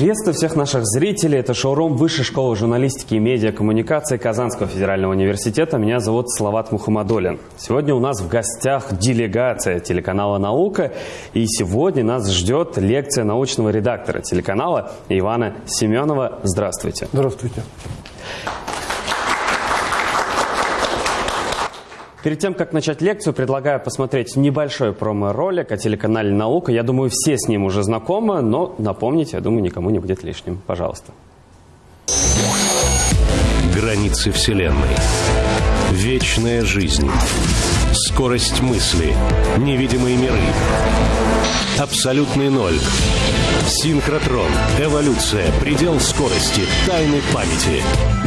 Приветствую всех наших зрителей. Это шоурум Высшей школы журналистики и медиакоммуникации Казанского федерального университета. Меня зовут Салават Мухаммадулин. Сегодня у нас в гостях делегация телеканала «Наука». И сегодня нас ждет лекция научного редактора телеканала Ивана Семенова. Здравствуйте. Здравствуйте. Перед тем, как начать лекцию, предлагаю посмотреть небольшой промо-ролик о телеканале «Наука». Я думаю, все с ним уже знакомы, но напомнить, я думаю, никому не будет лишним. Пожалуйста. Границы Вселенной. Вечная жизнь. Скорость мысли. Невидимые миры. Абсолютный ноль. Синхротрон. Эволюция. Предел скорости. Тайны памяти.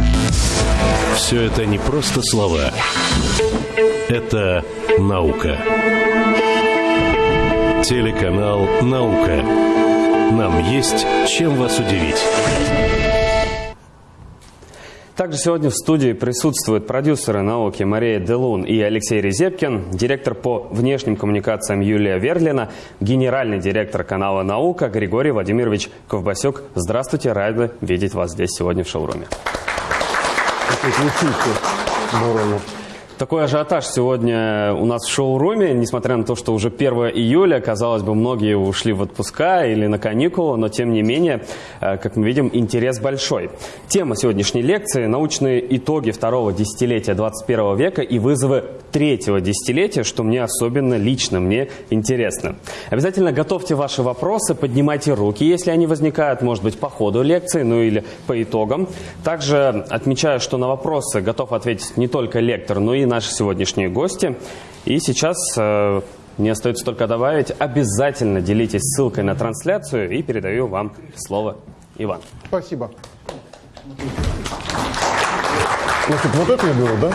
Все это не просто слова. Это наука. Телеканал «Наука». Нам есть чем вас удивить. Также сегодня в студии присутствуют продюсеры науки Мария Делун и Алексей Резепкин, директор по внешним коммуникациям Юлия Верлина, генеральный директор канала «Наука» Григорий Владимирович Ковбасюк. Здравствуйте, рады видеть вас здесь сегодня в шоуруме учиться борону. Такой ажиотаж сегодня у нас в шоу-руме, несмотря на то, что уже 1 июля, казалось бы, многие ушли в отпуска или на каникулы, но тем не менее, э, как мы видим, интерес большой. Тема сегодняшней лекции – научные итоги второго десятилетия 21 века и вызовы третьего десятилетия, что мне особенно лично, мне интересно. Обязательно готовьте ваши вопросы, поднимайте руки, если они возникают, может быть, по ходу лекции, ну или по итогам. Также отмечаю, что на вопросы готов ответить не только лектор, но и наши сегодняшние гости. И сейчас э, мне остается только добавить, обязательно делитесь ссылкой на трансляцию и передаю вам слово, Иван. Спасибо. Значит, вот это я беру, да?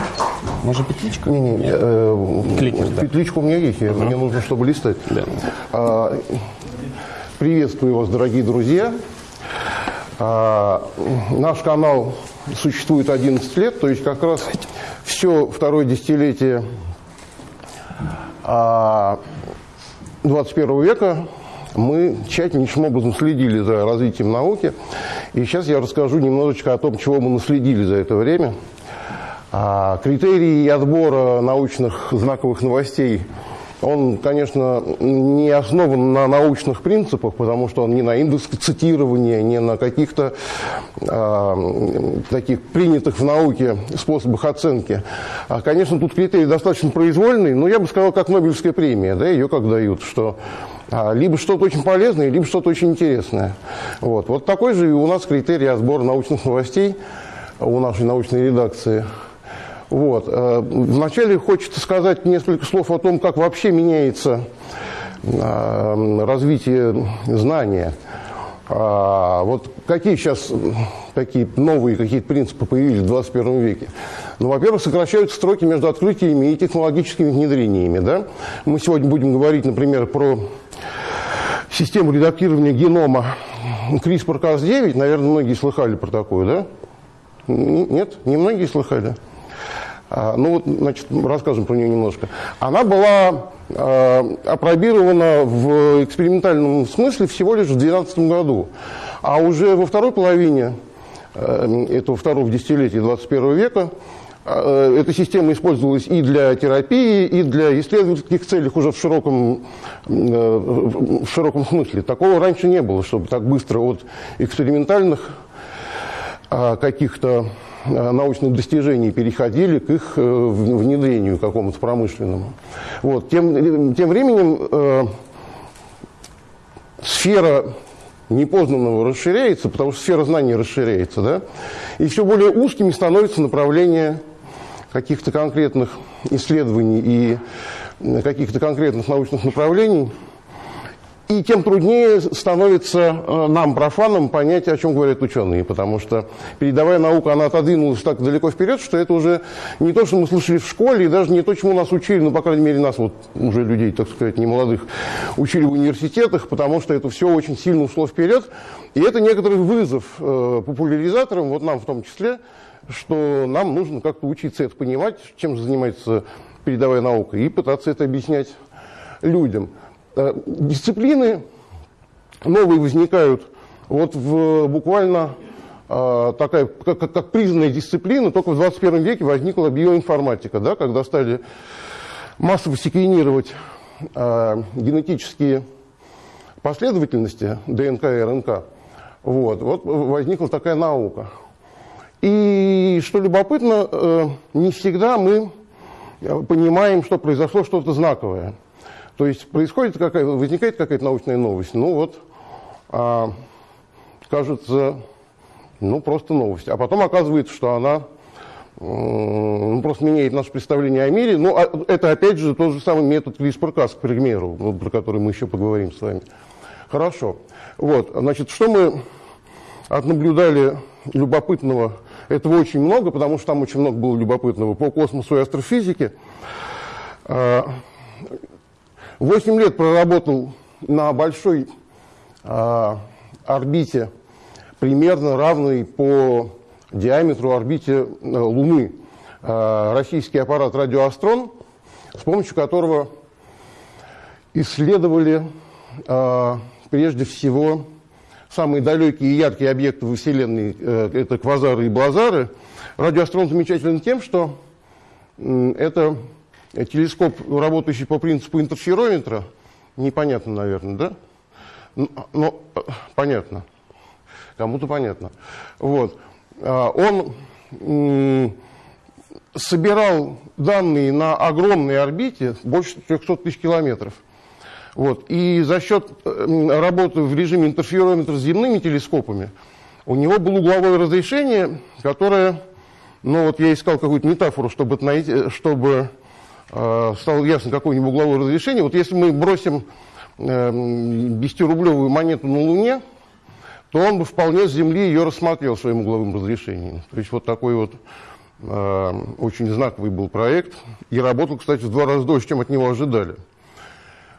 Может, петличка? Не, не, э, Кликер, да. Петличка у меня есть, я, мне нужно, чтобы листать. Да. А, приветствую вас, дорогие друзья. А, наш канал существует 11 лет, то есть как раз все второе десятилетие а, 21 века мы тщательнейшим образом следили за развитием науки. И сейчас я расскажу немножечко о том, чего мы наследили за это время. А, критерии отбора научных знаковых новостей – он, конечно, не основан на научных принципах, потому что он не на индекс цитирования, не на каких-то э, таких принятых в науке способах оценки. А, конечно, тут критерий достаточно произвольный, но я бы сказал, как Нобелевская премия, да, ее как дают, что а, либо что-то очень полезное, либо что-то очень интересное. Вот. вот такой же и у нас критерий отбора научных новостей у нашей научной редакции – вот. Э, вначале хочется сказать несколько слов о том, как вообще меняется э, развитие знания. А, вот какие сейчас такие новые какие-то принципы появились в 21 веке? Ну, во-первых, сокращаются строки между открытиями и технологическими внедрениями. Да? Мы сегодня будем говорить, например, про систему редактирования генома CRISPR-Cas9. Наверное, многие слыхали про такую, да? Нет? Не многие слыхали? А, ну значит, расскажем про нее немножко. Она была э, опробирована в экспериментальном смысле всего лишь в 2012 году. А уже во второй половине э, этого второго десятилетия 21 века э, эта система использовалась и для терапии, и для исследовательских целей уже в широком, э, в широком смысле. Такого раньше не было, чтобы так быстро от экспериментальных э, каких-то научных достижений переходили к их э, внедрению какому-то промышленному. Вот. Тем, тем временем э, сфера непознанного расширяется, потому что сфера знаний расширяется, да? и все более узкими становятся направления каких-то конкретных исследований и каких-то конкретных научных направлений – и тем труднее становится э, нам, профанам, понять, о чем говорят ученые, потому что передовая наука, она отодвинулась так далеко вперед, что это уже не то, что мы слышали в школе, и даже не то, чему нас учили, ну, по крайней мере, нас, вот уже людей, так сказать, не молодых, учили в университетах, потому что это все очень сильно ушло вперед. И это некоторый вызов э, популяризаторам, вот нам в том числе, что нам нужно как-то учиться это понимать, чем занимается передовая наука, и пытаться это объяснять людям. Э, дисциплины новые возникают Вот в, буквально э, такая, как, как признанная дисциплина, только в 21 веке возникла биоинформатика, да, когда стали массово секвенировать э, генетические последовательности ДНК и РНК. Вот, вот возникла такая наука. И что любопытно, не всегда мы понимаем, что произошло что-то знаковое. То есть происходит какая, возникает какая-то научная новость. Ну вот, а, кажется, ну просто новость. А потом оказывается, что она ну, просто меняет наше представление о мире. Ну, а это опять же тот же самый метод CRISPR-Cas, к примеру, про который мы еще поговорим с вами. Хорошо. Вот, значит, что мы отнаблюдали любопытного? Этого очень много, потому что там очень много было любопытного по космосу и астрофизике. А, Восемь лет проработал на большой а, орбите, примерно равной по диаметру орбите а, Луны, а, российский аппарат «Радиоастрон», с помощью которого исследовали а, прежде всего самые далекие и яркие объекты во Вселенной, э, это квазары и блазары. Радиоастрон замечателен тем, что это телескоп, работающий по принципу интерферометра, непонятно, наверное, да? Но, но понятно. Кому-то понятно. Вот. А, он собирал данные на огромной орбите, больше 300 тысяч километров. Вот. И за счет работы в режиме интерферометра с земными телескопами у него было угловое разрешение, которое, ну вот я искал какую-то метафору, чтобы, найти, чтобы э, стало ясно какое-нибудь угловое разрешение. Вот если мы бросим э, 10-рублевую монету на Луне, то он бы вполне с Земли ее рассмотрел своим угловым разрешением. То есть вот такой вот э, очень знаковый был проект. И работал, кстати, в два раза дольше, чем от него ожидали.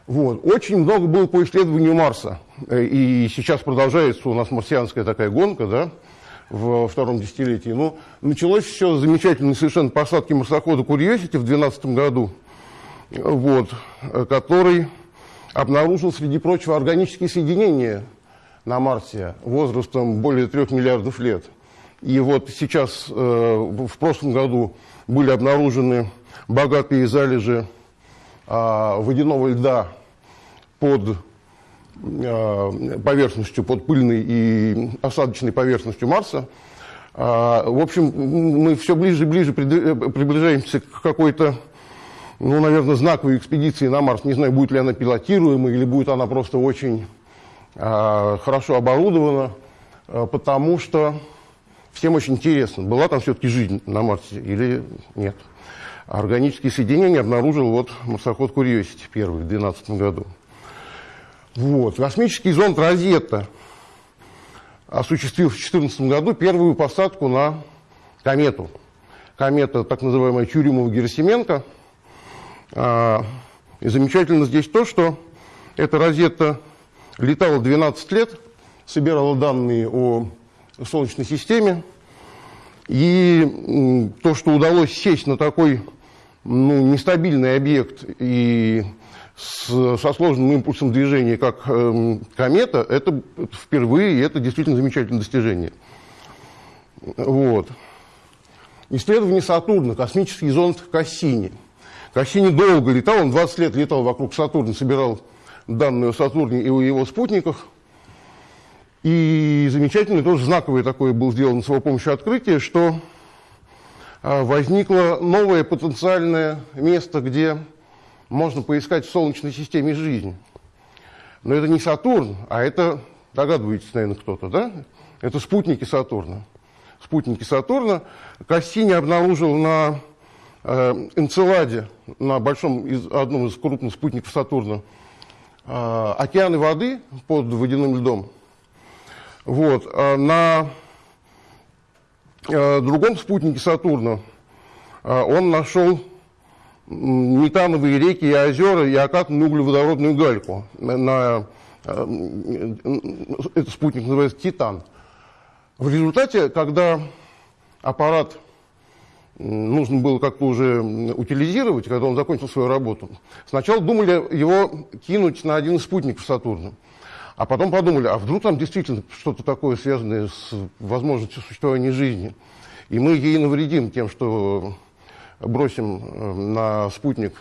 Вот. Очень много было по исследованию Марса. Э, и сейчас продолжается у нас марсианская такая гонка, да, в втором десятилетии. Ну, началось все с замечательной совершенно посадки марсохода Curiosity в 2012 году, вот, э, который обнаружил, среди прочего, органические соединения на Марсе возрастом более трех миллиардов лет. И вот сейчас, э, в прошлом году, были обнаружены богатые залежи э, водяного льда под поверхностью, под пыльной и осадочной поверхностью Марса. Э, в общем, мы все ближе и ближе приближаемся к какой-то ну, наверное, знаковой экспедиции на Марс. Не знаю, будет ли она пилотируемой или будет она просто очень э, хорошо оборудована, э, потому что всем очень интересно, была там все-таки жизнь на Марсе или нет. Органические соединения обнаружил вот марсоход Curiosity первый в 2012 году. Вот. Космический зонд «Розетта» осуществил в 2014 году первую посадку на комету. Комета, так называемая Чурюмова-Герасименко – а, и замечательно здесь то, что эта розетта летала 12 лет, собирала данные о Солнечной системе. И то, что удалось сесть на такой ну, нестабильный объект и с, со сложным импульсом движения, как э, комета, это, впервые, и это действительно замечательное достижение. Вот. Исследование Сатурна, космический зонд Кассини – Кассини долго летал, он 20 лет летал вокруг Сатурна, собирал данные о Сатурне и о его спутниках. И замечательное, тоже знаковое такое было сделано с его помощью открытие, что а, возникло новое потенциальное место, где можно поискать в Солнечной системе жизнь. Но это не Сатурн, а это, догадываетесь, наверное, кто-то, да? Это спутники Сатурна. Спутники Сатурна. Кассини обнаружил на Э, Энцеладе, на большом, из, одном из крупных спутников Сатурна, э, океаны воды под водяным льдом. Вот. А на э, другом спутнике Сатурна он нашел метановые реки и озера и окатанную углеводородную гальку. На, этот спутник называется Титан. В результате, когда аппарат нужно было как-то уже утилизировать, когда он закончил свою работу. Сначала думали его кинуть на один из спутников Сатурна. А потом подумали, а вдруг там действительно что-то такое связанное с возможностью существования жизни. И мы ей навредим тем, что бросим э, на спутник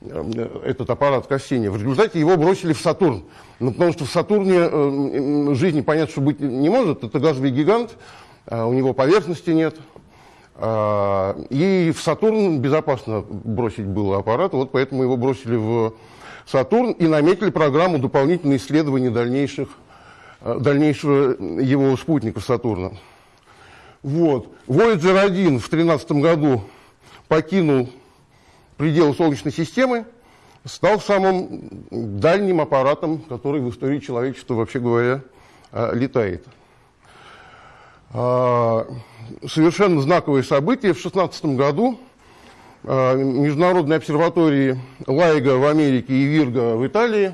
э, этот аппарат Кассини. В результате его бросили в Сатурн. Ну, потому что в Сатурне э, жизни, понятно, что быть не может. Это газовый гигант, у него поверхности нет. И в Сатурн безопасно бросить было аппарат, вот поэтому его бросили в Сатурн и наметили программу дополнительных исследований дальнейших, дальнейшего его спутников Сатурна. Вот. Voyager 1 в 2013 году покинул пределы Солнечной системы, стал самым дальним аппаратом, который в истории человечества, вообще говоря, э, летает. А, совершенно знаковое событие. В 2016 году Э, международной обсерватории Лайга в Америке и Вирга в Италии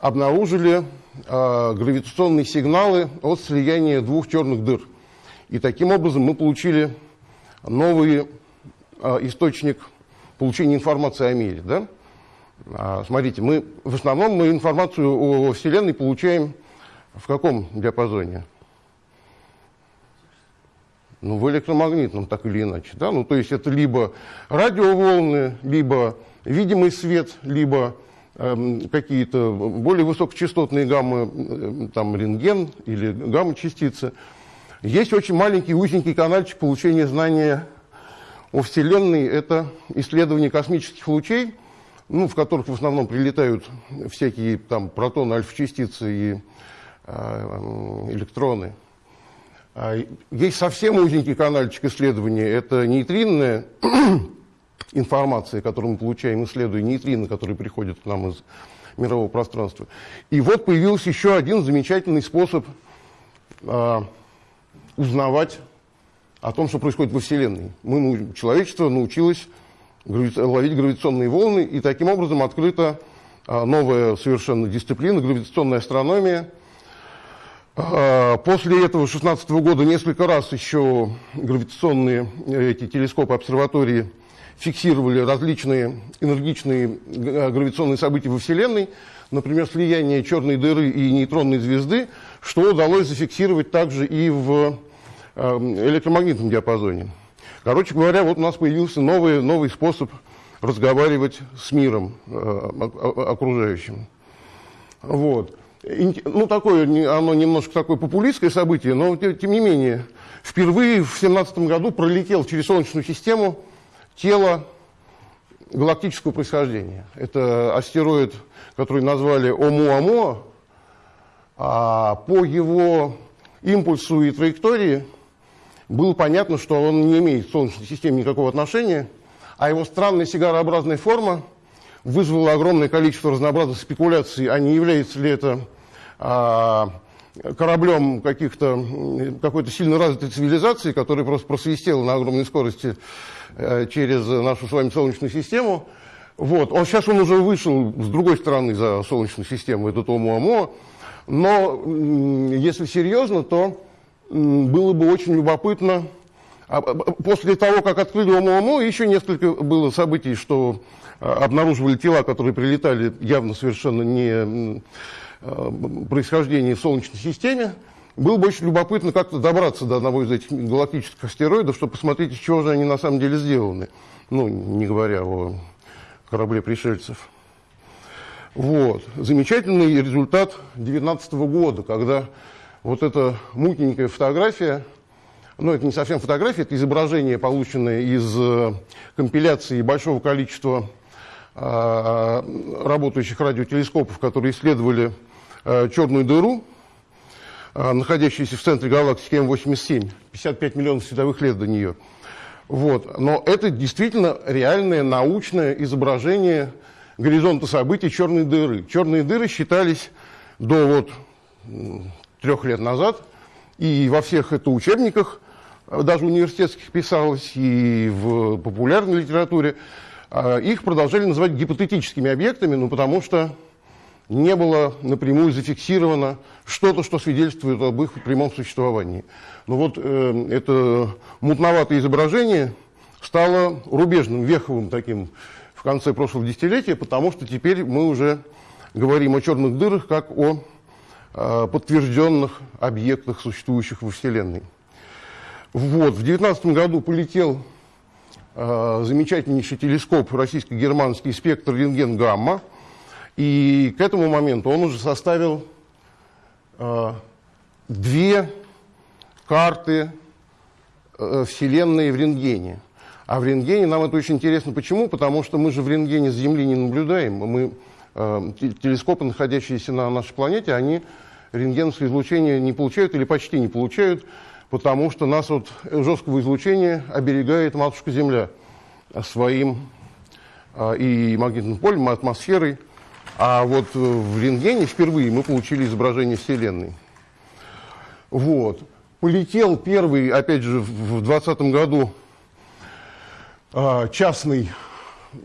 обнаружили э, гравитационные сигналы от слияния двух черных дыр. И таким образом мы получили новый э, источник получения информации о мире. Да? А, смотрите, мы в основном мы информацию о Вселенной получаем в каком диапазоне? ну, в электромагнитном, так или иначе. Да? Ну, то есть это либо радиоволны, либо видимый свет, либо э, какие-то более высокочастотные гаммы, э, там рентген или гамма-частицы. Есть очень маленький узенький канальчик получения знания о Вселенной. Это исследование космических лучей, ну, в которых в основном прилетают всякие там протоны, альфа-частицы и э, электроны. А, есть совсем узенький канальчик исследования, это нейтринная информация, которую мы получаем, исследуя нейтрины, которые приходят к нам из мирового пространства. И вот появился еще один замечательный способ а, узнавать о том, что происходит во Вселенной. Мы, человечество научилось ловить гравитационные волны, и таким образом открыта а, новая совершенно дисциплина, гравитационная астрономия – а, после этого 16 года несколько раз еще гравитационные э, эти телескопы обсерватории фиксировали различные энергичные э, гравитационные события во Вселенной, например, слияние черной дыры и нейтронной звезды, что удалось зафиксировать также и в электромагнитном диапазоне. Короче говоря, вот у нас появился новый, новый способ разговаривать с миром окружающим. Вот ну, такое, оно немножко такое популистское событие, но тем не менее, впервые в 2017 году пролетел через Солнечную систему тело галактического происхождения. Это астероид, который назвали Омуамуа, а по его импульсу и траектории было понятно, что он не имеет к Солнечной системе никакого отношения, а его странная сигарообразная форма вызвала огромное количество разнообразных спекуляций, а не является ли это а, кораблем каких-то, какой-то сильно развитой цивилизации, которая просто просвистела на огромной скорости э, через нашу с вами Солнечную систему. Вот. Он, сейчас он уже вышел с другой стороны за Солнечную систему, этот Омуамо. Но если серьезно, то было бы очень любопытно. А, после того, как открыли Омуамо, еще несколько было событий, что обнаруживали тела, которые прилетали явно совершенно не происхождения в Солнечной системе. Было бы очень любопытно как-то добраться до одного из этих галактических астероидов, чтобы посмотреть, из чего же они на самом деле сделаны. Ну, не говоря о корабле пришельцев. Вот. Замечательный результат 2019 года, когда вот эта мутненькая фотография, ну, это не совсем фотография, это изображение, полученное из э, компиляции большого количества э, работающих радиотелескопов, которые исследовали Э, черную дыру, э, находящуюся в центре галактики М87, 55 миллионов световых лет до нее. Вот. Но это действительно реальное научное изображение горизонта событий черной дыры. Черные дыры считались до вот трех лет назад, и во всех это учебниках, э, даже университетских писалось, и в популярной литературе, их продолжали называть гипотетическими объектами, ну потому что не было напрямую зафиксировано что-то, что свидетельствует об их прямом существовании. Но вот э, это мутноватое изображение стало рубежным, веховым таким в конце прошлого десятилетия, потому что теперь мы уже говорим о черных дырах как о э, подтвержденных объектах, существующих во Вселенной. Вот, в 2019 году полетел э, замечательнейший телескоп российско-германский спектр рентген-гамма, и к этому моменту он уже составил э, две карты э, Вселенной в рентгене. А в рентгене нам это очень интересно. Почему? Потому что мы же в рентгене с Земли не наблюдаем. Мы, э, телескопы, находящиеся на нашей планете, они рентгеновское излучение не получают или почти не получают, потому что нас от жесткого излучения оберегает матушка Земля своим э, и магнитным полем, и атмосферой. А вот в рентгене впервые мы получили изображение Вселенной. Вот. Полетел первый, опять же, в 2020 году а, частный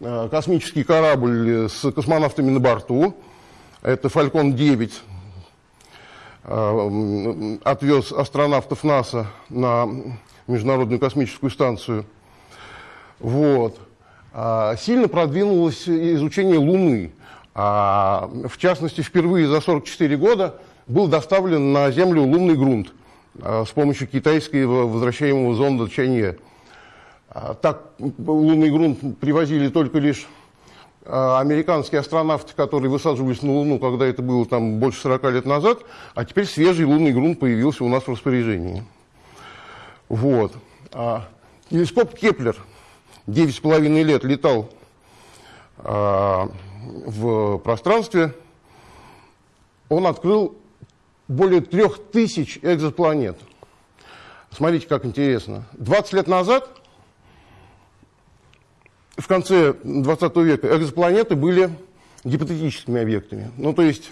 а, космический корабль с космонавтами на борту. Это «Фалькон-9». А, отвез астронавтов НАСА на Международную космическую станцию. Вот. Сильно продвинулось изучение Луны. В частности, впервые за 44 года был доставлен на Землю лунный грунт с помощью китайского возвращаемого зонда Чанъэ. А, так лунный грунт привозили только лишь а, американские астронавты, которые высаживались на Луну, когда это было там больше 40 лет назад, а теперь свежий лунный грунт появился у нас в распоряжении. Вот. А телескоп Кеплер 9,5 лет летал а, в пространстве. Он открыл более трех тысяч экзопланет. Смотрите, как интересно. 20 лет назад в конце 20 века экзопланеты были гипотетическими объектами. Ну, то есть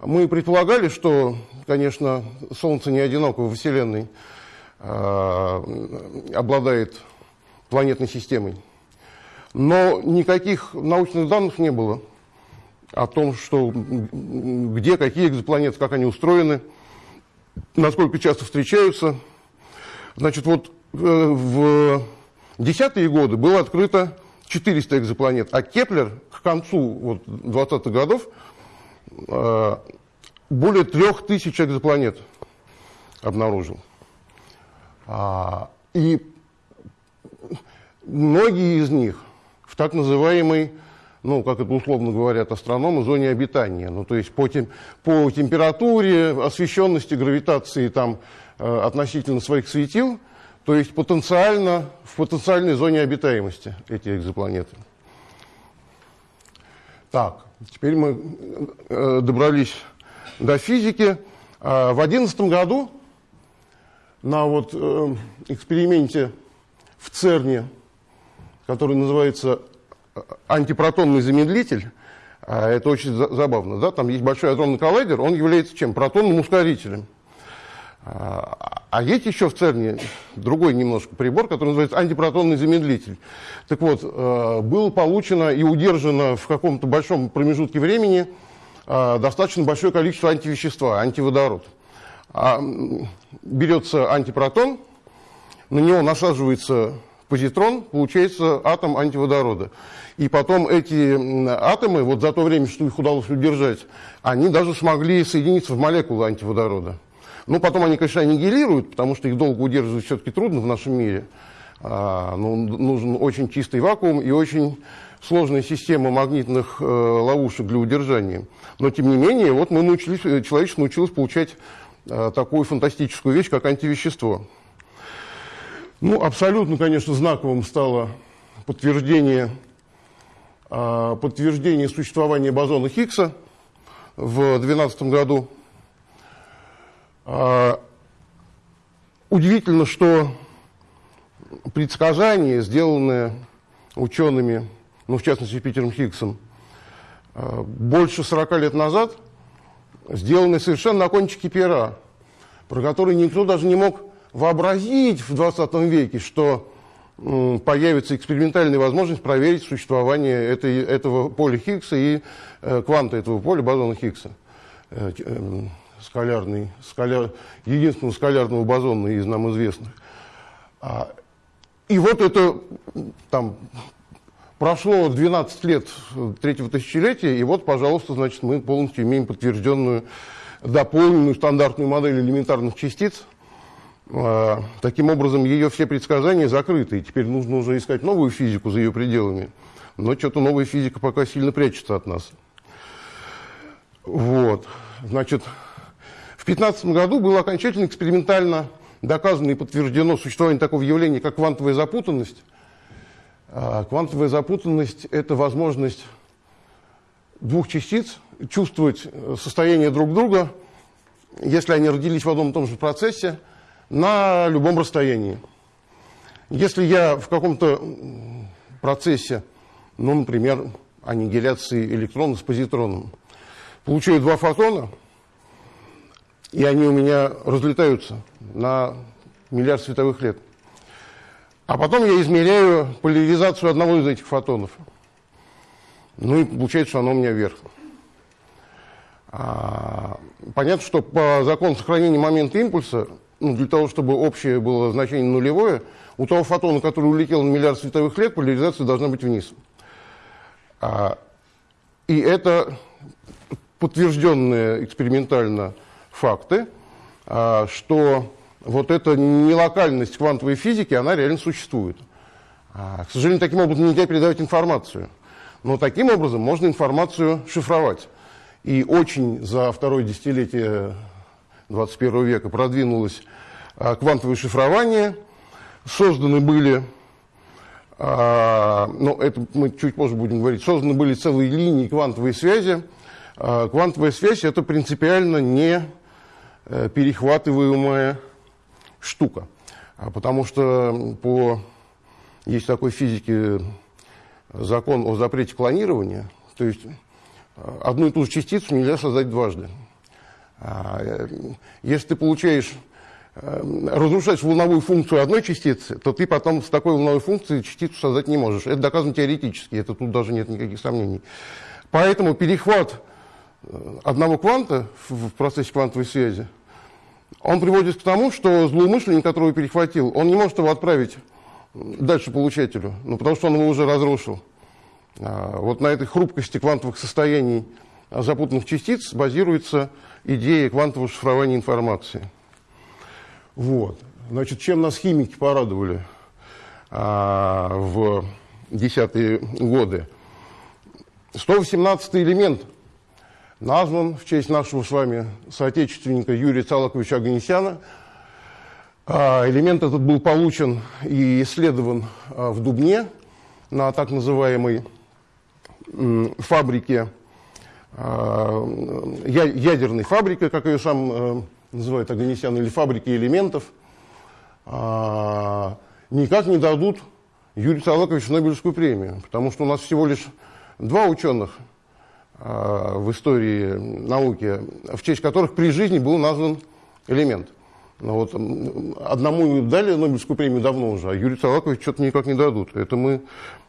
мы предполагали, что, конечно, Солнце не одиноко во Вселенной э, обладает планетной системой. Но никаких научных данных не было о том, что где, какие экзопланеты, как они устроены, насколько часто встречаются. Значит, вот э, в десятые годы было открыто 400 экзопланет, а Кеплер к концу вот, 20-х годов э, более 3000 экзопланет обнаружил. А, и многие из них в так называемой, ну, как это условно говорят астрономы, зоне обитания. Ну, то есть по, тем, по температуре, освещенности, гравитации там, э, относительно своих светил – то есть потенциально, в потенциальной зоне обитаемости эти экзопланеты. Так, теперь мы э, добрались до физики. Э, в 2011 году на вот э, эксперименте в ЦЕРНе, который называется э, антипротонный замедлитель, э, это очень за забавно, да, там есть большой адронный коллайдер, он является чем? Протонным ускорителем. А, а есть еще в ЦЕРНе другой немножко прибор, который называется антипротонный замедлитель. Так вот, э, было получено и удержано в каком-то большом промежутке времени э, достаточно большое количество антивещества, антиводород. А, берется антипротон, на него насаживается позитрон, получается атом антиводорода. И потом эти атомы, вот за то время, что их удалось удержать, они даже смогли соединиться в молекулы антиводорода. Ну, потом они, конечно, аннигилируют, потому что их долго удерживать все-таки трудно в нашем мире. А, ну, нужен очень чистый вакуум и очень сложная система магнитных э, ловушек для удержания. Но, тем не менее, вот мы научились, э, человечество научилось получать э, такую фантастическую вещь, как антивещество. Ну, абсолютно, конечно, знаковым стало подтверждение, э, подтверждение существования бозона Хиггса в 2012 году. А, удивительно, что предсказания, сделанные учеными, ну, в частности, Питером Хиггсом, а, больше 40 лет назад, сделаны совершенно на кончике пера, про которые никто даже не мог вообразить в 20 веке, что появится экспериментальная возможность проверить существование этой, этого поля Хиггса и э, кванта этого поля бозона Хиггса. Э, эм, скалярный, скаляр, единственного скалярного бозона из нам известных. А, и вот это там прошло 12 лет третьего тысячелетия, и вот, пожалуйста, значит, мы полностью имеем подтвержденную, дополненную стандартную модель элементарных частиц. А, таким образом, ее все предсказания закрыты, и теперь нужно уже искать новую физику за ее пределами. Но что-то новая физика пока сильно прячется от нас. Вот. Значит, в 2015 году было окончательно экспериментально доказано и подтверждено существование такого явления, как квантовая запутанность. А, квантовая запутанность – это возможность двух частиц чувствовать состояние друг друга, если они родились в одном и том же процессе, на любом расстоянии. Если я в каком-то процессе, ну, например, аннигиляции электрона с позитроном, получаю два фотона, и они у меня разлетаются на миллиард световых лет. А потом я измеряю поляризацию одного из этих фотонов. Ну и получается, что оно у меня вверх. А, понятно, что по закону сохранения момента импульса, ну, для того, чтобы общее было значение нулевое, у того фотона, который улетел на миллиард световых лет, поляризация должна быть вниз. А, и это подтвержденные экспериментально факты, а, что вот эта нелокальность квантовой физики, она реально существует. А, к сожалению, таким образом нельзя передавать информацию. Но таким образом можно информацию шифровать. И очень за второе десятилетие 21 века продвинулось а, квантовое шифрование. Созданы были, ну это мы чуть позже будем говорить, созданы были целые линии квантовой связи. Квантовая связь это принципиально не перехватываемая штука. А потому что по, есть такой физике закон о запрете клонирования, то есть э, одну и ту же частицу нельзя создать дважды. А, э, если ты получаешь, разрушаешь волновую функцию одной частицы, то ты потом с такой волновой функцией частицу создать не можешь. Это доказано теоретически, это тут даже нет никаких сомнений. Поэтому перехват одного кванта в процессе квантовой связи, он приводит к тому, что злоумышленник, которого перехватил, он не может его отправить дальше получателю, ну, потому что он его уже разрушил. А, вот на этой хрупкости квантовых состояний запутанных частиц базируется идея квантового шифрования информации. Вот. Значит, чем нас химики порадовали а, в десятые годы? 118 элемент назван в честь нашего с вами соотечественника Юрия Цалаковича Аганесяна. А, элемент этот был получен и исследован а, в Дубне на так называемой фабрике, а, ядерной фабрике, как ее сам э, называют Аганесян, или фабрики элементов, никак не дадут Юрию Цалаковичу Нобелевскую премию, потому что у нас всего лишь два ученых – в истории науки, в честь которых при жизни был назван элемент. Но вот одному дали Нобелевскую премию давно уже, а Юрию Салаковичу что-то никак не дадут. Это мы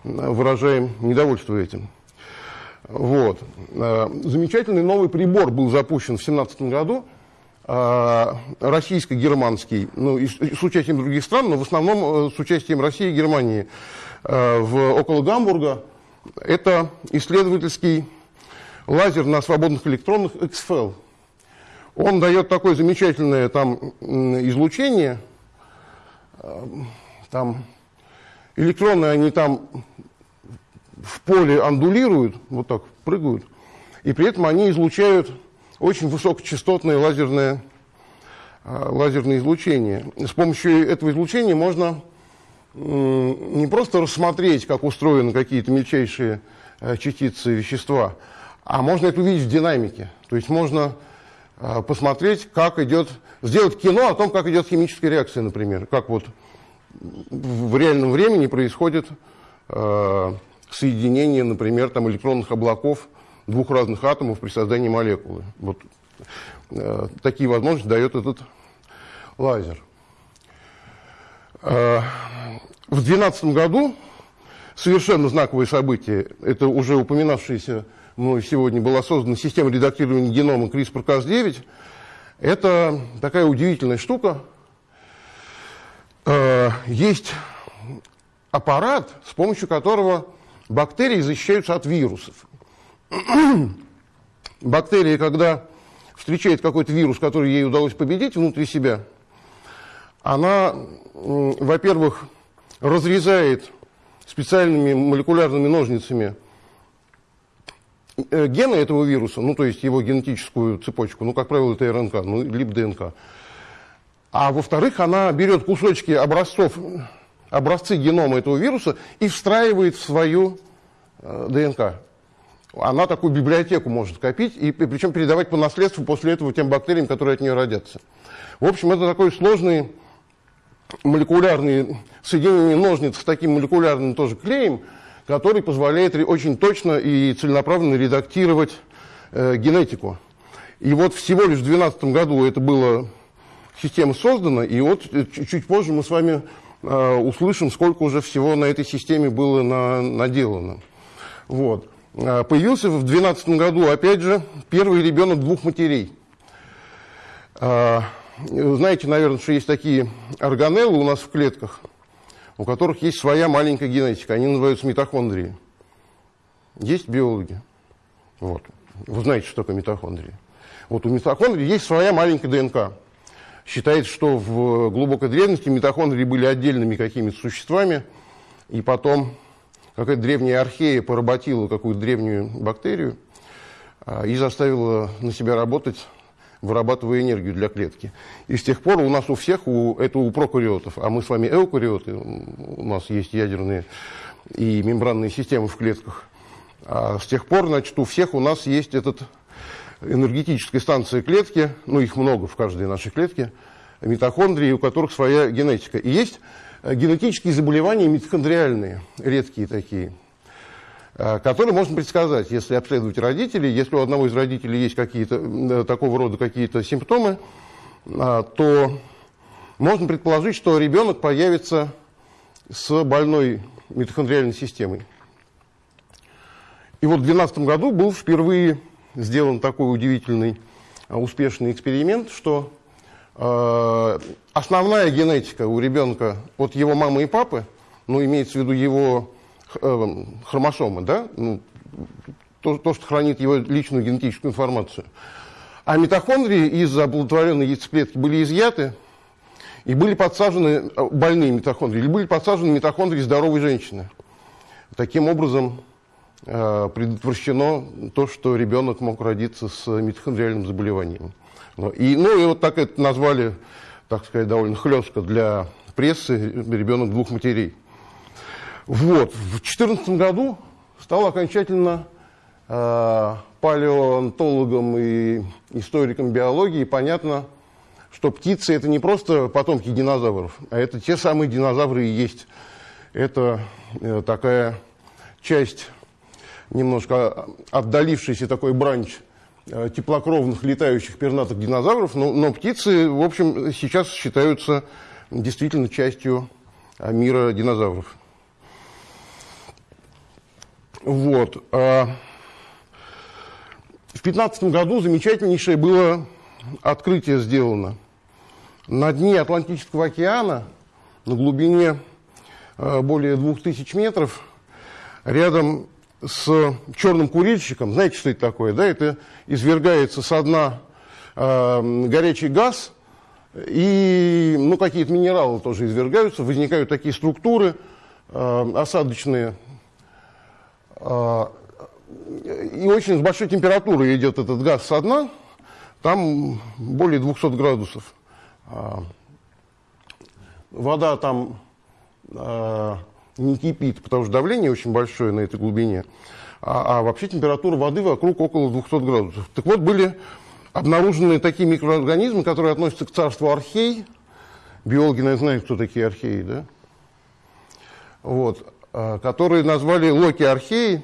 выражаем недовольство этим. Вот. Э, замечательный новый прибор был запущен в 2017 году, э, российско-германский, ну, с участием других стран, но в основном с участием России и Германии в, около Гамбурга. Это исследовательский лазер на свободных электронах XFEL. Он дает такое замечательное там излучение. Там электроны, они там в поле андулируют, вот так прыгают, и при этом они излучают очень высокочастотное лазерное, а, лазерное излучение. С помощью этого излучения можно не просто рассмотреть, как устроены какие-то мельчайшие э, частицы вещества, а можно это увидеть в динамике. То есть можно э, посмотреть, как идет, сделать кино о том, как идет химическая реакция, например. Как вот в реальном времени происходит э, соединение, например, там, электронных облаков двух разных атомов при создании молекулы. Вот э, такие возможности дает этот лазер. Э, в 2012 году совершенно знаковое событие, это уже упоминавшийся мной сегодня была создана система редактирования генома CRISPR-Cas9. Это такая удивительная штука. Э, есть аппарат, с помощью которого бактерии защищаются от вирусов. Бактерия, когда встречает какой-то вирус, который ей удалось победить внутри себя, она, во-первых, разрезает специальными молекулярными ножницами гены этого вируса, ну, то есть его генетическую цепочку, ну, как правило, это РНК, ну, либо ДНК. А во-вторых, она берет кусочки образцов, образцы генома этого вируса и встраивает в свою э, ДНК. Она такую библиотеку может копить, и причем передавать по наследству после этого тем бактериям, которые от нее родятся. В общем, это такой сложный молекулярный соединение ножниц с таким молекулярным тоже клеем, который позволяет очень точно и целенаправленно редактировать э, генетику. И вот всего лишь в 2012 году это было система создана, и вот э, чуть позже мы с вами э, услышим, сколько уже всего на этой системе было на, наделано. Вот. Э, появился в 2012 году, опять же, первый ребенок двух матерей. Э, знаете, наверное, что есть такие органеллы у нас в клетках, у которых есть своя маленькая генетика, они называются митохондрии. Есть биологи. Вот. Вы знаете, что такое митохондрии. Вот у митохондрий есть своя маленькая ДНК. Считается, что в глубокой древности митохондрии были отдельными какими-то существами, и потом какая-то древняя архея поработила какую-то древнюю бактерию а, и заставила на себя работать, вырабатывая энергию для клетки. И с тех пор у нас у всех, у, это у прокариотов, а мы с вами эукариоты, у нас есть ядерные и мембранные системы в клетках, а с тех пор, значит, у всех у нас есть этот энергетической станции клетки, ну их много в каждой нашей клетке, митохондрии, у которых своя генетика. И есть э, генетические заболевания митохондриальные, редкие такие, э, которые можно предсказать, если обследовать родителей. Если у одного из родителей есть какие-то э, такого рода какие-то симптомы, то можно предположить, что ребенок появится с больной митохондриальной системой. И вот в 2012 году был впервые сделан такой удивительный, успешный эксперимент, что э, основная генетика у ребенка от его мамы и папы, ну, имеется в виду его э, хромосомы, да, ну, то, то, что хранит его личную генетическую информацию. А митохондрии из оплодотворенной яйцеклетки были изъяты и были подсажены больные митохондрии, или были подсажены митохондрии здоровой женщины. Таким образом, Э, предотвращено то, что ребенок мог родиться с митохондриальным заболеванием. И, ну и вот так это назвали, так сказать, довольно хлестко для прессы ребенок двух матерей. Вот. В 2014 году стал окончательно э, палеонтологом и историком биологии понятно, что птицы это не просто потомки динозавров, а это те самые динозавры и есть. Это э, такая часть немножко отдалившийся такой бранч э, теплокровных летающих пернатых динозавров, но, но птицы, в общем, сейчас считаются действительно частью э, мира динозавров. Вот. А в 2015 году замечательнейшее было открытие сделано. На дне Атлантического океана, на глубине э, более 2000 метров, рядом с черным курильщиком. Знаете, что это такое? Да? Это извергается со дна э, горячий газ, и ну, какие-то минералы тоже извергаются, возникают такие структуры э, осадочные. Э, и очень с большой температурой идет этот газ со дна, там более 200 градусов. Э, вода там... Э, не кипит, потому что давление очень большое на этой глубине, а, а вообще температура воды вокруг около 200 градусов. Так вот, были обнаружены такие микроорганизмы, которые относятся к царству архей. Биологи, наверное, знают, кто такие археи, да? Вот, а, которые назвали Локи археи,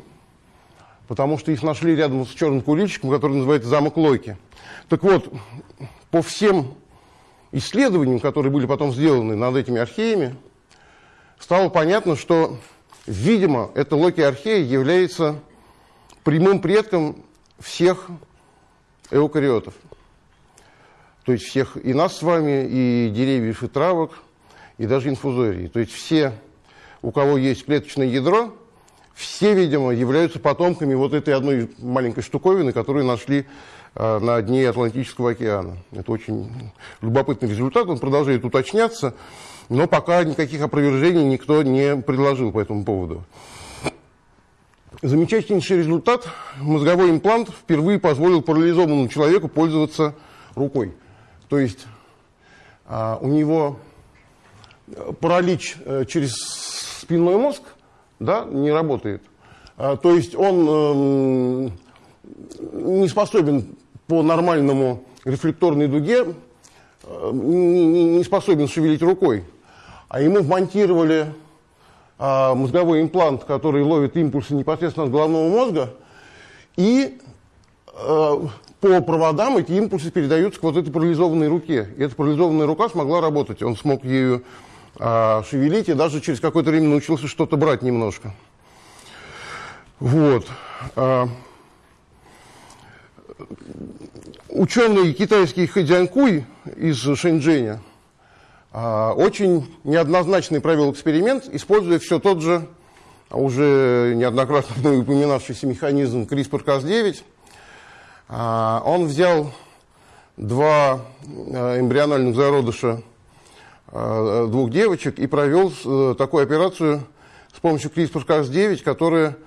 потому что их нашли рядом с черным куличиком, который называется замок Локи. Так вот, по всем исследованиям, которые были потом сделаны над этими археями, стало понятно, что, видимо, эта локиархея является прямым предком всех эукариотов. То есть всех и нас с вами, и деревьев, и травок, и даже инфузорий. То есть все, у кого есть клеточное ядро, все, видимо, являются потомками вот этой одной маленькой штуковины, которую нашли э, на дне Атлантического океана. Это очень любопытный результат, он продолжает уточняться, но пока никаких опровержений никто не предложил по этому поводу. Замечательнейший результат. Мозговой имплант впервые позволил парализованному человеку пользоваться рукой. То есть а, у него паралич а, через спинной мозг да, не работает. А, то есть он а, не способен по нормальному рефлекторной дуге, а, не, не способен шевелить рукой. А ему вмонтировали а, мозговой имплант, который ловит импульсы непосредственно от головного мозга, и а, по проводам эти импульсы передаются к вот этой парализованной руке. И эта парализованная рука смогла работать. Он смог ею а, шевелить и даже через какое-то время научился что-то брать немножко. Вот. А, ученый китайский Хэдзянкуй из Шэньчжэня а, очень неоднозначный провел эксперимент, используя все тот же, уже неоднократно упоминавшийся механизм CRISPR-Cas9. А, он взял два а, эмбриональных зародыша двух девочек и провел э, такую операцию с помощью CRISPR-Cas9, которая,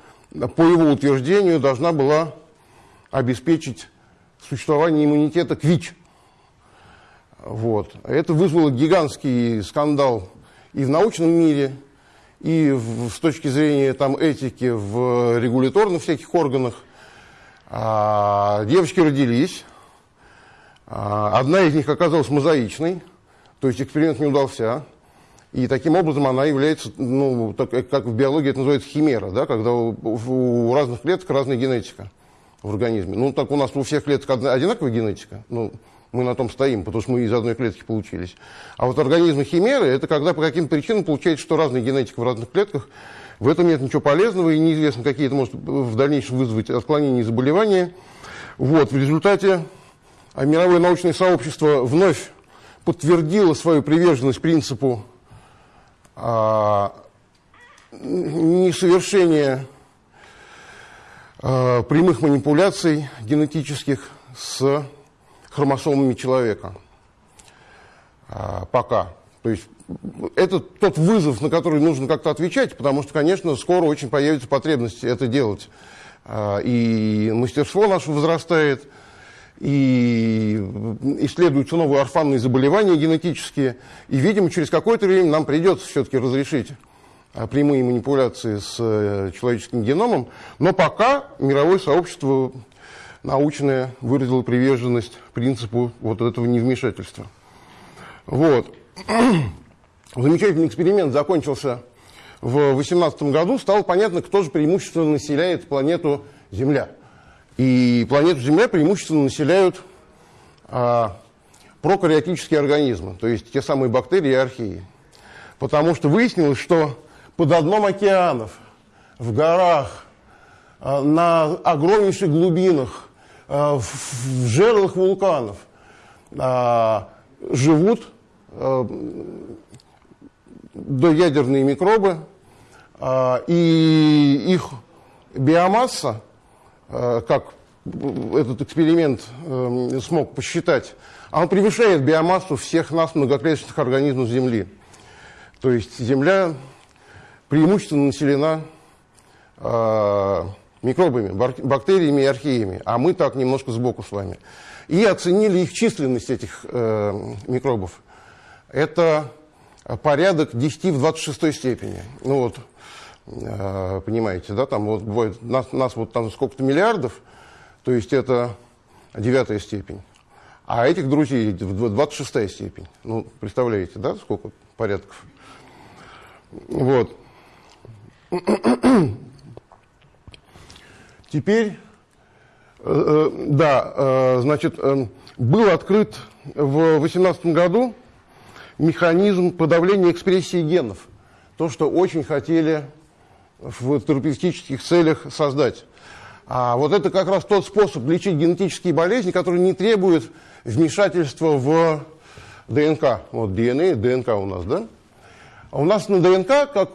по его утверждению, должна была обеспечить существование иммунитета к ВИЧ. Вот. Это вызвало гигантский скандал и в научном мире, и в, с точки зрения там, этики в регуляторных всяких органах. А, девочки родились. А, одна из них оказалась мозаичной, то есть эксперимент не удался. И таким образом она является, ну, так, как в биологии это называется химера, да, когда у, у разных клеток разная генетика в организме. Ну, так у нас у всех клеток одинаковая генетика. Ну, мы на том стоим, потому что мы из одной клетки получились. А вот организмы химеры, это когда по каким-то причинам получается, что разная генетика в разных клетках, в этом нет ничего полезного, и неизвестно, какие это может в дальнейшем вызвать отклонения и заболевания. Вот, в результате а мировое научное сообщество вновь подтвердило свою приверженность принципу а, несовершения а, прямых манипуляций генетических с хромосомами человека. А, пока. То есть это тот вызов, на который нужно как-то отвечать, потому что, конечно, скоро очень появится потребность это делать. А, и мастерство наше возрастает, и исследуются новые орфанные заболевания генетические, и, видимо, через какое-то время нам придется все-таки разрешить а, прямые манипуляции с э, человеческим геномом, но пока мировое сообщество научная выразила приверженность принципу вот этого невмешательства. Вот. Замечательный эксперимент закончился в 2018 году. Стало понятно, кто же преимущественно населяет планету Земля. И планету Земля преимущественно населяют а, прокариотические организмы, то есть те самые бактерии и археи. Потому что выяснилось, что под дном океанов, в горах, а, на огромнейших глубинах Э, в жерлах вулканов а, живут э, доядерные микробы, а, и их биомасса, как этот эксперимент смог посчитать, она превышает биомассу всех нас многоклеточных организмов Земли. То есть Земля преимущественно населена микробами, бактериями и археями, а мы так немножко сбоку с вами. И оценили их численность, этих э, микробов. Это порядок 10 в 26 степени. Ну вот, э, понимаете, да, там вот бывает, нас, нас вот там сколько-то миллиардов, то есть это девятая степень. А этих друзей 26 степень. Ну, представляете, да, сколько порядков? Вот. Теперь, э, э, да, э, значит, был открыт в 2018 году механизм подавления экспрессии генов. То, что очень хотели в терапевтических целях создать. А вот это как раз тот способ лечить генетические болезни, который не требует вмешательства в ДНК. Вот DNA, ДНК у нас, да? У нас на ДНК, как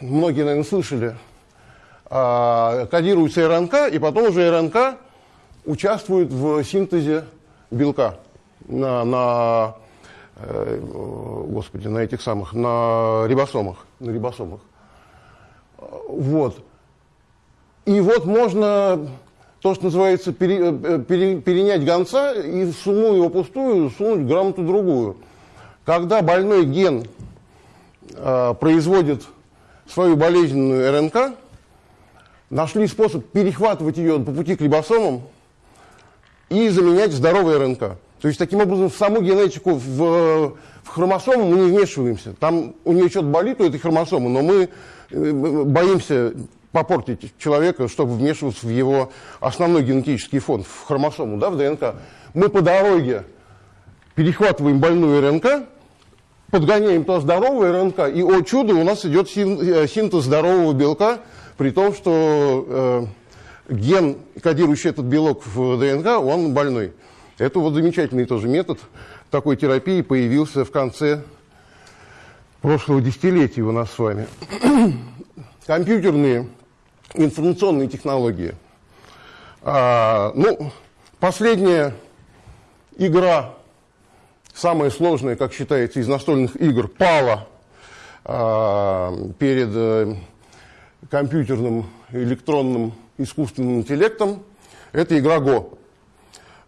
многие, наверное, слышали, а, кодируется РНК, и потом уже РНК участвует в синтезе белка на, на, э, господи, на этих самых, на рибосомах, на рибосомах. Вот. И вот можно то, что называется, пере, э, пере, перенять гонца и сунуть его пустую, сунуть грамоту другую. Когда больной ген э, производит свою болезненную РНК, нашли способ перехватывать ее по пути к рибосомам и заменять здоровой РНК. То есть, таким образом, в саму генетику, в, в хромосому мы не вмешиваемся. Там у нее что-то болит, у этой хромосомы, но мы э, боимся попортить человека, чтобы вмешиваться в его основной генетический фонд, в хромосому, да, в ДНК. Мы по дороге перехватываем больную РНК, подгоняем туда здоровую РНК, и, о чудо, у нас идет э, синтез здорового белка, при том, что э, ген, кодирующий этот белок в ДНК, он больной. Это вот замечательный тоже метод такой терапии появился в конце прошлого десятилетия у нас с вами. Компьютерные информационные технологии. А, ну, последняя игра, самая сложная, как считается, из настольных игр, пала а, перед а, компьютерным электронным искусственным интеллектом. Это игра Go.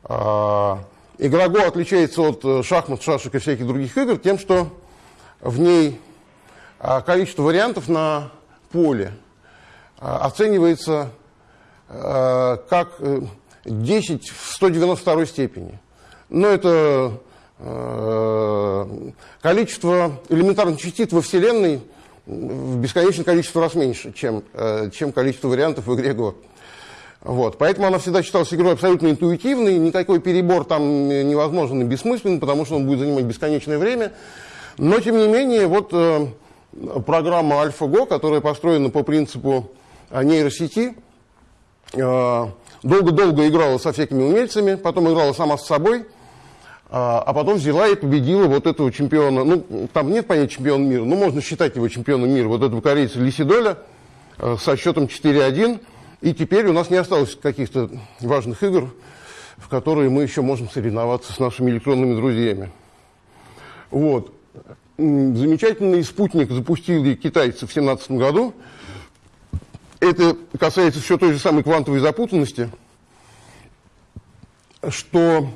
А, игра Go отличается от э, шахмат, шашек и всяких других игр тем, что в ней а, количество вариантов на поле – а, оценивается как 10 э, в 192 степени. Но это а, количество элементарных частиц во Вселенной в бесконечное количество раз меньше, чем, э, чем количество вариантов в игре Go. Вот. Поэтому она всегда считалась игрой абсолютно интуитивной, никакой перебор там невозможен и бессмыслен, потому что он будет занимать бесконечное время. Но, тем не менее, вот э, программа AlphaGo, которая построена по принципу нейросети, э, долго-долго играла со всякими умельцами, потом играла сама с собой, а, потом взяла и победила вот этого чемпиона, ну, там нет понятия чемпиона мира, но можно считать его чемпионом мира, вот этого корейца Лисидоля э, со счетом 4-1, и теперь у нас не осталось каких-то важных игр, в которые мы еще можем соревноваться с нашими электронными друзьями. Вот. Замечательный спутник запустили китайцы в 2017 году, это касается все той же самой квантовой запутанности, что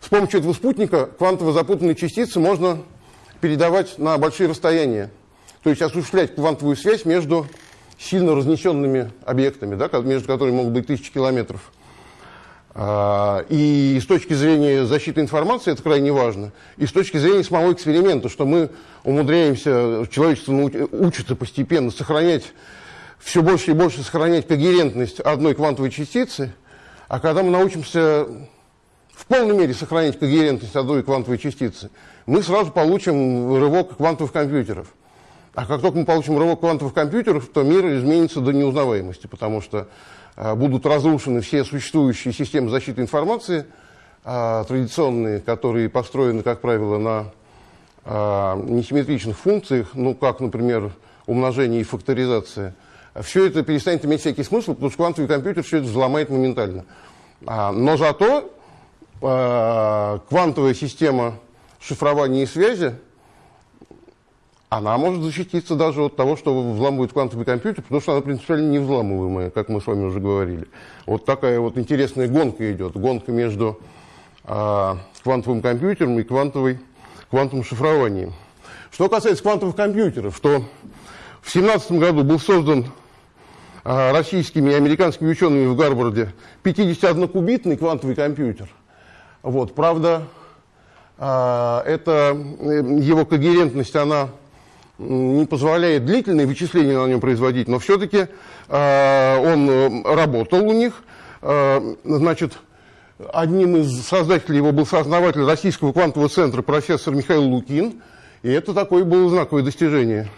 с помощью этого спутника квантово запутанные частицы можно передавать на большие расстояния. То есть осуществлять квантовую связь между сильно разнесенными объектами, да, между которыми могут быть тысячи километров. А, и с точки зрения защиты информации это крайне важно. И с точки зрения самого эксперимента, что мы умудряемся, человечество учится постепенно сохранять все больше и больше сохранять когерентность одной квантовой частицы, а когда мы научимся в полной мере сохранять когерентность одной квантовой частицы, мы сразу получим рывок квантовых компьютеров. А как только мы получим рывок квантовых компьютеров, то мир изменится до неузнаваемости, потому что а, будут разрушены все существующие системы защиты информации, а, традиционные, которые построены, как правило, на а, несимметричных функциях, ну, как, например, умножение и факторизация – все это перестанет иметь всякий смысл, потому что квантовый компьютер все это взломает моментально. А, но зато а, квантовая система шифрования и связи, она может защититься даже от того, что взламывает квантовый компьютер, потому что она принципиально невзламываемая, как мы с вами уже говорили. Вот такая вот интересная гонка идет, гонка между а, квантовым компьютером и квантовой, квантовым шифрованием. Что касается квантовых компьютеров, то в 2017 году был создан а, российскими и американскими учеными в Гарварде 51-кубитный квантовый компьютер. Вот, правда, а, это, э, его когерентность, она не позволяет длительные вычисления на нем производить, но все-таки а, он э, работал у них. Значит, одним из создателей его был сооснователь Российского квантового центра профессор Михаил Лукин, и это такое было знаковое достижение.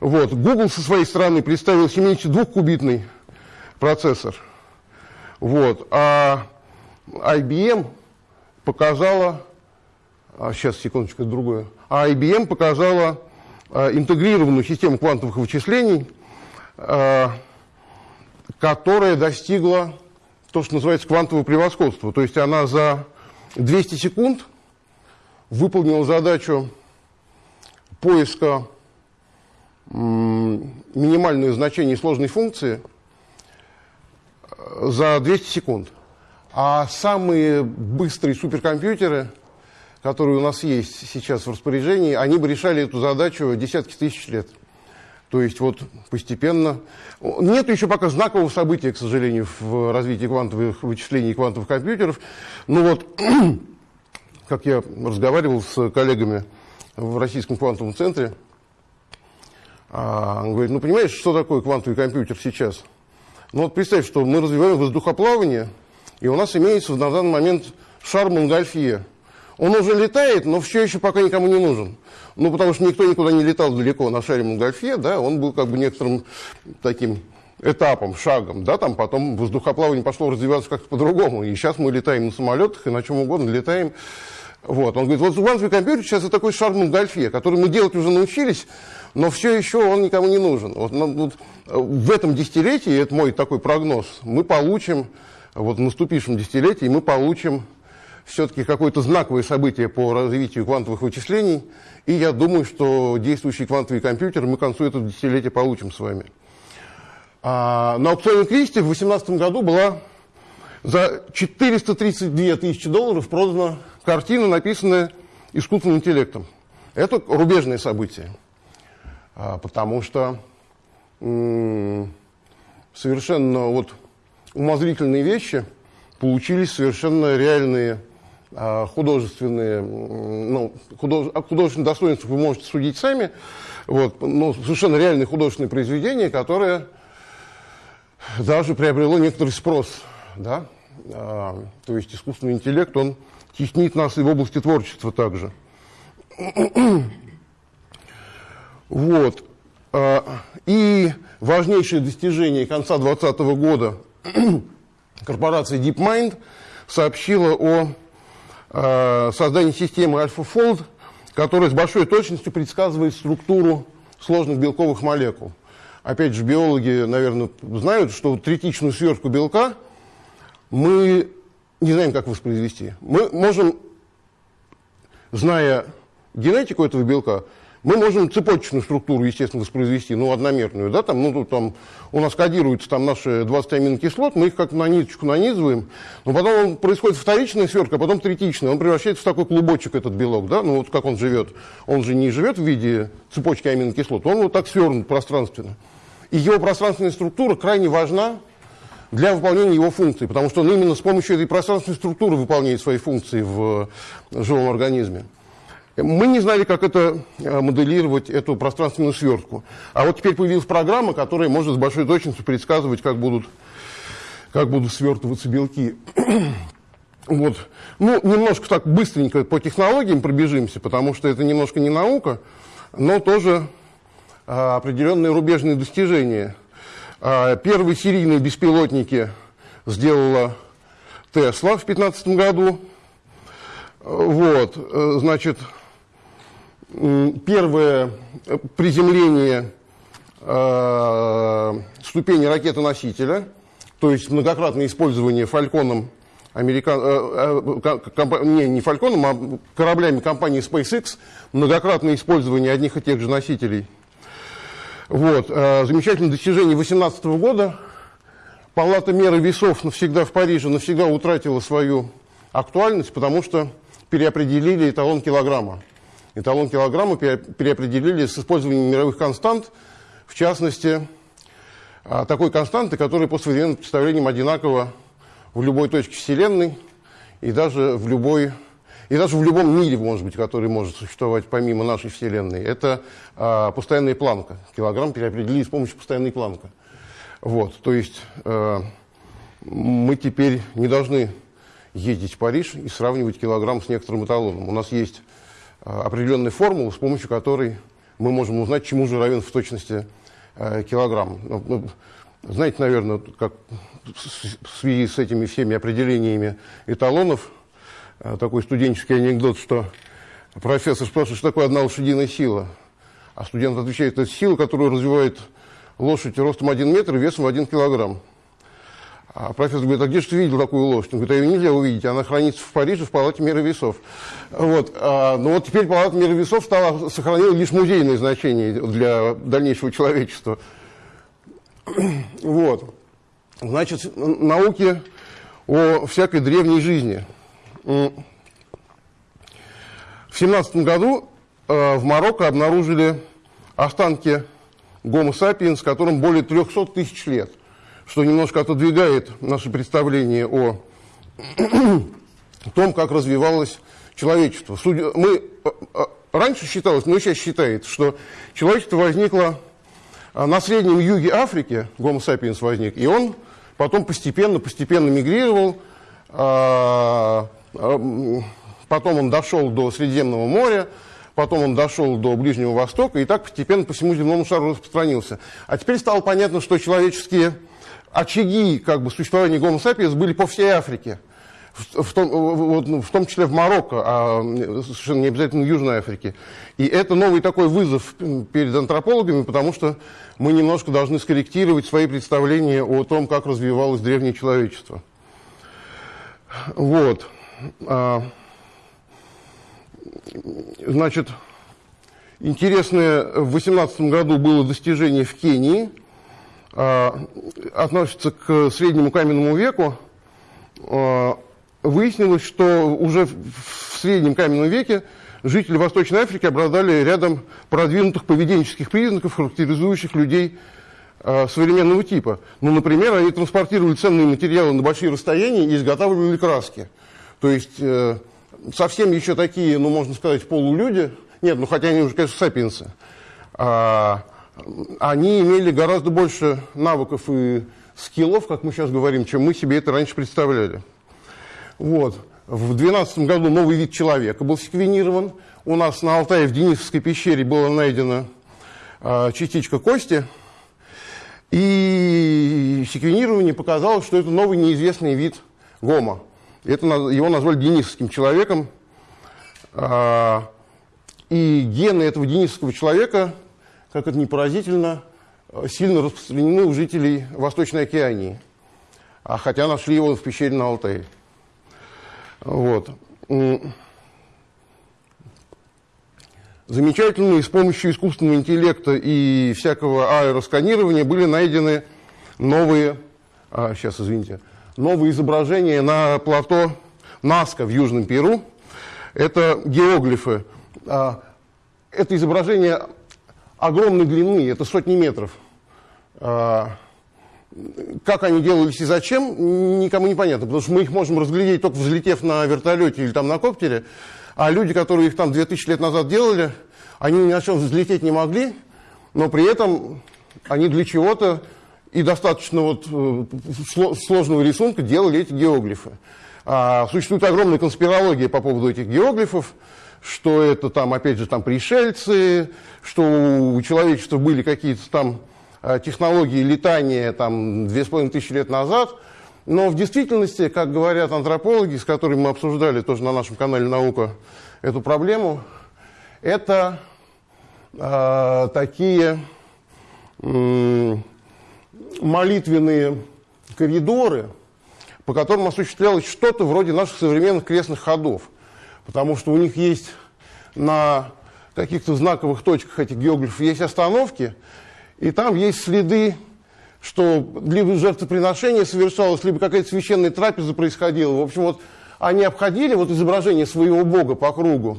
Вот. Google со своей стороны представил 72-кубитный процессор. Вот. А IBM показала, а сейчас, секундочку, другое. А IBM показала интегрированную систему квантовых вычислений, а, которая достигла то, что называется квантового превосходства. То есть она за 200 секунд выполнила задачу поиска минимальное значение сложной функции э, за 200 секунд. А самые быстрые суперкомпьютеры, которые у нас есть сейчас в распоряжении, они бы решали эту задачу десятки тысяч лет. То есть вот постепенно... Нет еще пока знакового события, к сожалению, в развитии квантовых вычислений квантовых компьютеров. Но вот, как я разговаривал с коллегами в Российском квантовом центре, а, он говорит, ну понимаешь, что такое квантовый компьютер сейчас? Ну вот представь, что мы развиваем воздухоплавание, и у нас имеется на данный момент шар Монгольфье. Он уже летает, но все еще пока никому не нужен. Ну, потому что никто никуда не летал далеко на шаре Монгольфье, да, он был как бы некоторым таким этапом, шагом, да, там потом воздухоплавание пошло развиваться как-то по-другому, и сейчас мы летаем на самолетах и на чем угодно летаем. Вот, он говорит, вот квантовый компьютер сейчас это такой шар Монгольфье, который мы делать уже научились, но все еще он никому не нужен. Вот, ну, вот, в этом десятилетии, это мой такой прогноз, мы получим, вот в наступившем десятилетии мы получим все-таки какое-то знаковое событие по развитию квантовых вычислений, и я думаю, что действующий квантовый компьютер мы к концу этого десятилетия получим с вами. А, на аукционе Кристи в 2018 году была за 432 тысячи долларов продана картина, написанная искусственным интеллектом. Это рубежное событие. А, потому что совершенно вот умозрительные вещи получились совершенно реальные художественные, ну, худож, о художественном достоинстве вы можете судить сами, вот, но совершенно реальные художественные произведения, которые даже приобрело некоторый спрос, да, а, то есть искусственный интеллект, он теснит нас и в области творчества также. Вот. А, и важнейшее достижение конца 2020 года корпорация DeepMind сообщила о а, создании системы AlphaFold, которая с большой точностью предсказывает структуру сложных белковых молекул. Опять же, биологи, наверное, знают, что третичную свертку белка мы не знаем, как воспроизвести. Мы можем, зная генетику этого белка, мы можем цепочечную структуру, естественно, воспроизвести, ну, одномерную, да, там, ну, тут там у нас кодируются там наши 20 аминокислот, мы их как на ниточку нанизываем, но потом происходит вторичная свертка, а потом третичная, он превращается в такой клубочек, этот белок, да, ну, вот как он живет. Он же не живет в виде цепочки аминокислот, он вот так свернут пространственно. И его пространственная структура крайне важна для выполнения его функций, потому что он именно с помощью этой пространственной структуры выполняет свои функции в живом организме. Мы не знали, как это э, моделировать, эту пространственную свертку. А вот теперь появилась программа, которая может с большой точностью предсказывать, как будут, как будут свертываться белки. вот. Ну, немножко так быстренько по технологиям пробежимся, потому что это немножко не наука, но тоже а, определенные рубежные достижения. А, первые серийные беспилотники сделала Тесла в 2015 году. Вот, э, значит, первое приземление э, ступени ракеты-носителя, то есть многократное использование фальконом американ... Э, э, не, не фальконом, а кораблями компании SpaceX, многократное использование одних и тех же носителей. Вот. Э, замечательное достижение 2018 года. Палата меры весов навсегда в Париже навсегда утратила свою актуальность, потому что переопределили эталон килограмма эталон килограмма переопределили с использованием мировых констант, в частности, а, такой константы, которая по современным представлениям одинакова в любой точке Вселенной и даже в любой и даже в любом мире, может быть, который может существовать помимо нашей Вселенной, это а, постоянная планка. Килограмм переопределили с помощью постоянной планка. Вот, то есть а, мы теперь не должны ездить в Париж и сравнивать килограмм с некоторым эталоном. У нас есть Э, определенной формулы, с помощью которой мы можем узнать, чему же равен в точности э, килограмм. Ну, ну, знаете, наверное, как в связи с этими всеми определениями эталонов, э, такой студенческий анекдот, что профессор спрашивает, что такое одна лошадиная сила. А студент отвечает, это сила, которую развивает лошадь ростом 1 метр и весом 1 килограмм. А профессор говорит, а где же ты видел такую лошадь? Он говорит, а ее нельзя увидеть, она хранится в Париже в палате меры весов. Вот. А, ну вот теперь палата меры весов стала, сохранила лишь музейное значение для дальнейшего человечества. Вот. Значит, науки о всякой древней жизни. В 17 году э, в Марокко обнаружили останки Homo sapiens, которым более 300 тысяч лет, что немножко отодвигает наше представление о том, как развивалось человечество. Мы, э, э, раньше считалось, но сейчас считается, что человечество возникло на среднем юге Африки, Homo sapiens возник, и он потом постепенно, постепенно мигрировал, а, а, потом он дошел до Средиземного моря, потом он дошел до Ближнего Востока, и так постепенно по всему земному шару распространился. А теперь стало понятно, что человеческие очаги как бы, существования Homo sapiens были по всей Африке. В том, вот, в том числе в Марокко, а совершенно не обязательно в Южной Африке. И это новый такой вызов перед антропологами, потому что мы немножко должны скорректировать свои представления о том, как развивалось древнее человечество. Вот. А, значит, интересное в 18 году было достижение в Кении, относится к среднему каменному веку. А, выяснилось, что уже в среднем каменном веке жители Восточной Африки обладали рядом продвинутых поведенческих признаков, характеризующих людей э, современного типа. Ну, например, они транспортировали ценные материалы на большие расстояния и изготавливали краски. То есть э, совсем еще такие, ну, можно сказать, полулюди, нет, ну, хотя они уже, конечно, сапиенсы, а, они имели гораздо больше навыков и скиллов, как мы сейчас говорим, чем мы себе это раньше представляли. Вот. В 2012 году новый вид человека был секвенирован. У нас на Алтае в Денисовской пещере была найдена э, частичка кости. И секвенирование показало, что это новый неизвестный вид гома. Это, его назвали денисовским человеком. Э, и гены этого денисовского человека, как это не поразительно, сильно распространены у жителей Восточной Океании. А хотя нашли его в пещере на Алтае. Вот. Замечательно, с помощью искусственного интеллекта и всякого аэросканирования были найдены новые, а, сейчас, извините, новые изображения на плато Наска в Южном Перу. Это геоглифы. А, это изображение огромной длины, это сотни метров. А, как они делались и зачем, никому не понятно, потому что мы их можем разглядеть только взлетев на вертолете или там на коптере, а люди, которые их там 2000 лет назад делали, они ни на чем взлететь не могли, но при этом они для чего-то и достаточно вот э, сложного рисунка делали эти геоглифы. А, существует огромная конспирология по поводу этих геоглифов, что это там, опять же, там пришельцы, что у человечества были какие-то там Э, технологии летания там, тысячи лет назад. Но в действительности, как говорят антропологи, с которыми мы обсуждали тоже на нашем канале «Наука» эту проблему, это э, такие э, молитвенные коридоры, по которым осуществлялось что-то вроде наших современных крестных ходов. Потому что у них есть на каких-то знаковых точках этих геоглифов есть остановки, и там есть следы, что либо жертвоприношение совершалось, либо какая-то священная трапеза происходила. В общем, вот они обходили вот изображение своего бога по кругу,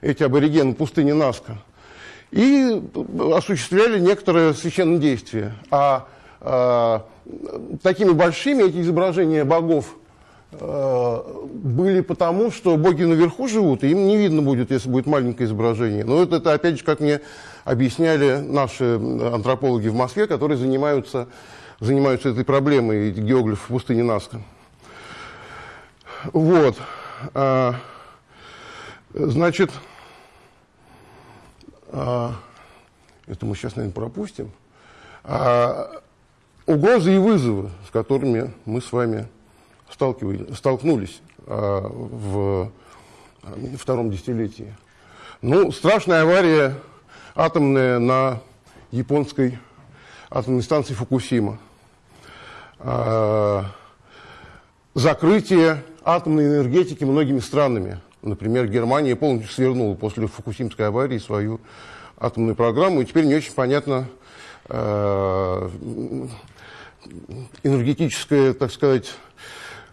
эти аборигены пустыни Наска, и осуществляли некоторые священные действия. А, а такими большими эти изображения богов были потому, что боги наверху живут, и им не видно будет, если будет маленькое изображение. Но это, это опять же, как мне объясняли наши антропологи в Москве, которые занимаются, занимаются этой проблемой геоглиф в пустыне Наска. Вот. А, значит, а, это мы сейчас, наверное, пропустим. А, угрозы и вызовы, с которыми мы с вами столкнулись а, в втором десятилетии. Ну, страшная авария атомная на японской атомной станции Фукусима. А, закрытие атомной энергетики многими странами. Например, Германия полностью свернула после Фукусимской аварии свою атомную программу, и теперь не очень понятно э, энергетическая, так сказать,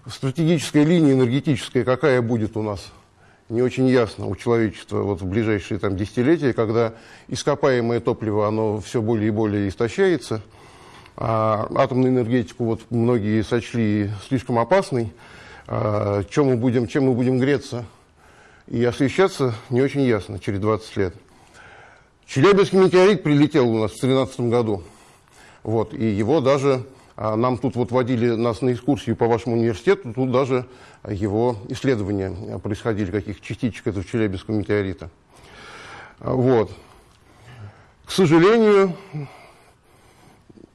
стратегическая линия энергетическая, какая будет у нас, не очень ясно у человечества вот в ближайшие там, десятилетия, когда ископаемое топливо, оно все более и более истощается, а атомную энергетику вот многие сочли слишком опасной, а, чем, мы будем, чем мы будем греться и освещаться, не очень ясно через 20 лет. Челябинский метеорит прилетел у нас в 2013 году. Вот, и его даже, нам тут вот водили нас на экскурсию по вашему университету, тут даже его исследования происходили, каких частичек этого Челябинского метеорита. Вот. К сожалению,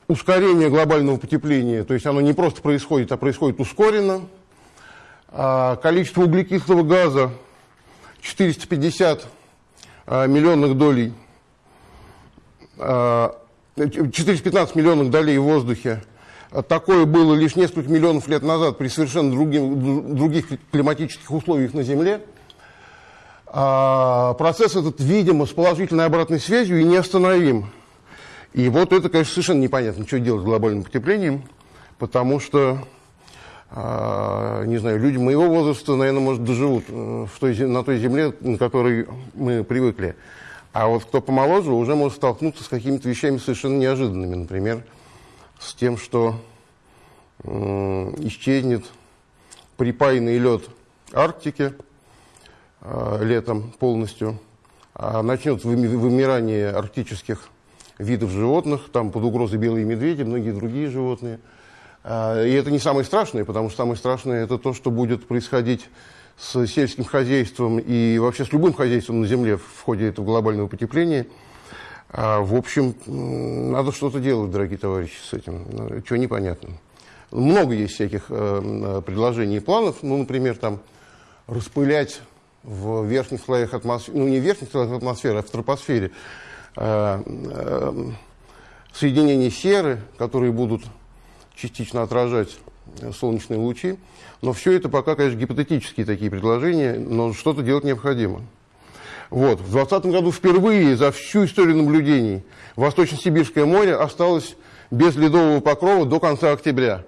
ускорение глобального потепления, то есть оно не просто происходит, а происходит ускоренно. А количество углекислого газа 450 а, миллионных долей, 415 а, миллионных долей в воздухе. Такое было лишь несколько миллионов лет назад при совершенно другим, других климатических условиях на Земле. Процесс этот, видимо, с положительной обратной связью и неостановим. И вот это, конечно, совершенно непонятно, что делать с глобальным потеплением, потому что, э, не знаю, люди моего возраста, наверное, может, доживут э, в той, на той земле, на которой мы привыкли. А вот кто помоложе, уже может столкнуться с какими-то вещами совершенно неожиданными. Например, с тем, что исчезнет припаянный лед Арктики э, летом полностью, а начнет вымирание арктических видов животных, там под угрозой белые медведи, многие другие животные. А, и это не самое страшное, потому что самое страшное это то, что будет происходить с сельским хозяйством и вообще с любым хозяйством на Земле в ходе этого глобального потепления. А, в общем, надо что-то делать, дорогие товарищи, с этим. Ну, Чего непонятно. Много есть всяких э, предложений и планов. Ну, например, там распылять в верхних слоях атмосферы, ну не в верхних слоях атмосферы, а в тропосфере Э, э, соединения серы, которые будут частично отражать солнечные лучи. Но все это пока, конечно, гипотетические такие предложения, но что-то делать необходимо. Вот. В 2020 году впервые за всю историю наблюдений Восточно-Сибирское море осталось без ледового покрова до конца октября.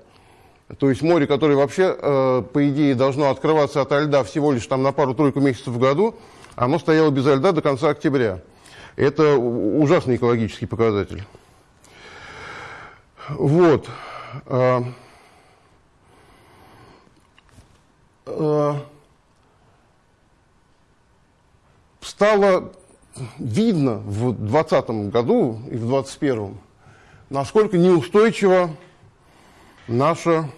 То есть море, которое вообще, э, по идее, должно открываться от льда всего лишь там на пару-тройку месяцев в году, оно стояло без льда до конца октября. Это ужасный экологический показатель. Вот. А, а, стало видно в 2020 году и в 2021, насколько неустойчиво наше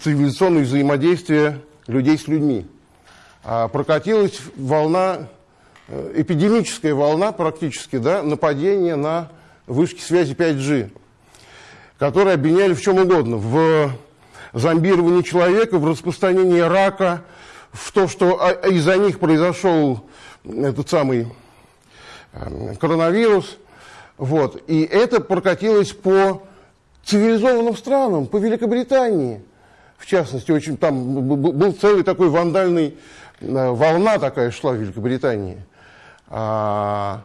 цивилизационное взаимодействие людей с людьми. А, прокатилась волна Э, эпидемическая волна практически, да, нападения на вышки связи 5G, которые обвиняли в чем угодно, в зомбировании человека, в распространении рака, в то, что а, из-за них произошел этот самый э, коронавирус. Вот. И это прокатилось по цивилизованным странам, по Великобритании. В частности, очень, там был целый такой вандальный, э, волна такая шла в Великобритании – а,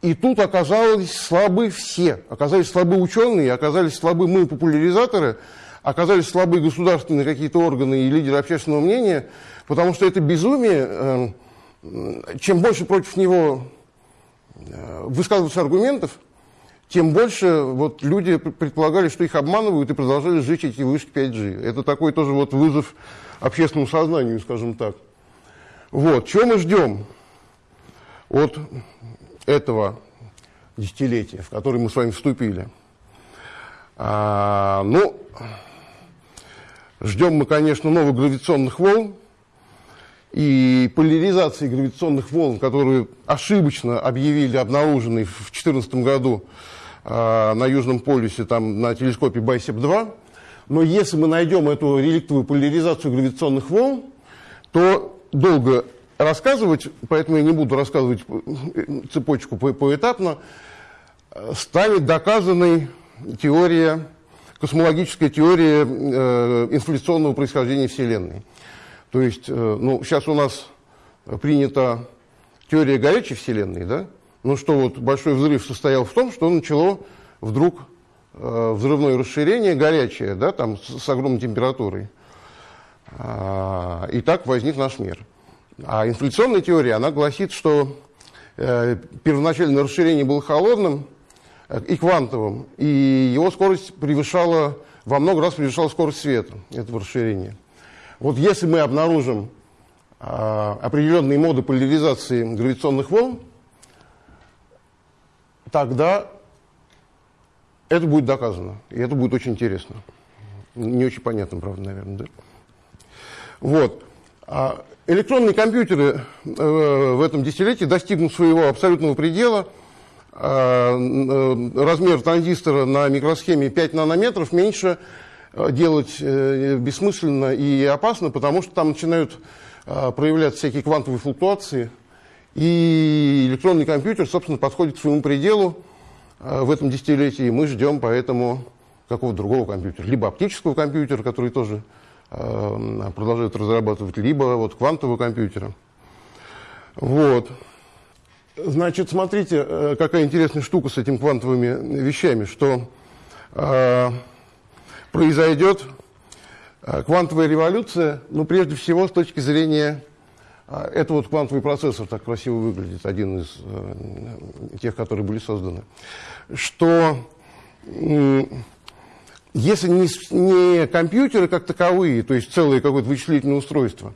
и тут оказались слабы все. Оказались слабы ученые, оказались слабы мы, популяризаторы, оказались слабы государственные какие-то органы и лидеры общественного мнения, потому что это безумие, э, чем больше против него э, высказываются аргументов, тем больше вот люди предполагали, что их обманывают и продолжали сжечь эти вышки 5G. Это такой тоже вот вызов общественному сознанию, скажем так. Вот, чего мы ждем? от этого десятилетия, в которое мы с вами вступили. А, ну, ждем мы, конечно, новых гравитационных волн и поляризации гравитационных волн, которую ошибочно объявили, обнаруженной в 2014 году а, на Южном полюсе, там, на телескопе Байсеп-2. Но если мы найдем эту реликтовую поляризацию гравитационных волн, то долго рассказывать, поэтому я не буду рассказывать цепочку поэтапно, станет доказанной теория космологическая теория э, инфляционного происхождения Вселенной. То есть, э, ну, сейчас у нас принята теория горячей Вселенной, да? Ну что вот большой взрыв состоял в том, что начало вдруг э, взрывное расширение горячее, да, там с, с огромной температурой. А, и так возник наш мир. А инфляционная теория, она гласит, что э, первоначальное расширение было холодным э, и квантовым, и его скорость превышала, во много раз превышала скорость света, этого расширения. Вот если мы обнаружим э, определенные моды поляризации гравитационных волн, тогда это будет доказано, и это будет очень интересно. Не очень понятно, правда, наверное, да? Вот. А электронные компьютеры э, в этом десятилетии достигнут своего абсолютного предела. А, э, размер транзистора на микросхеме 5 нанометров меньше делать бессмысленно и опасно, потому что там начинают проявляться всякие квантовые флуктуации. И электронный компьютер, собственно, подходит к своему пределу в этом десятилетии. Мы ждем поэтому какого-то другого компьютера. Либо оптического компьютера, который тоже Э, продолжают разрабатывать, либо вот квантового компьютера. Вот. Значит, смотрите, э, какая интересная штука с этими квантовыми вещами, что э, произойдет э, квантовая революция, ну, прежде всего, с точки зрения, э, это вот квантовый процессор так красиво выглядит, один из э, тех, которые были созданы, что если не, не компьютеры как таковые, то есть целые какое-то вычислительное устройство,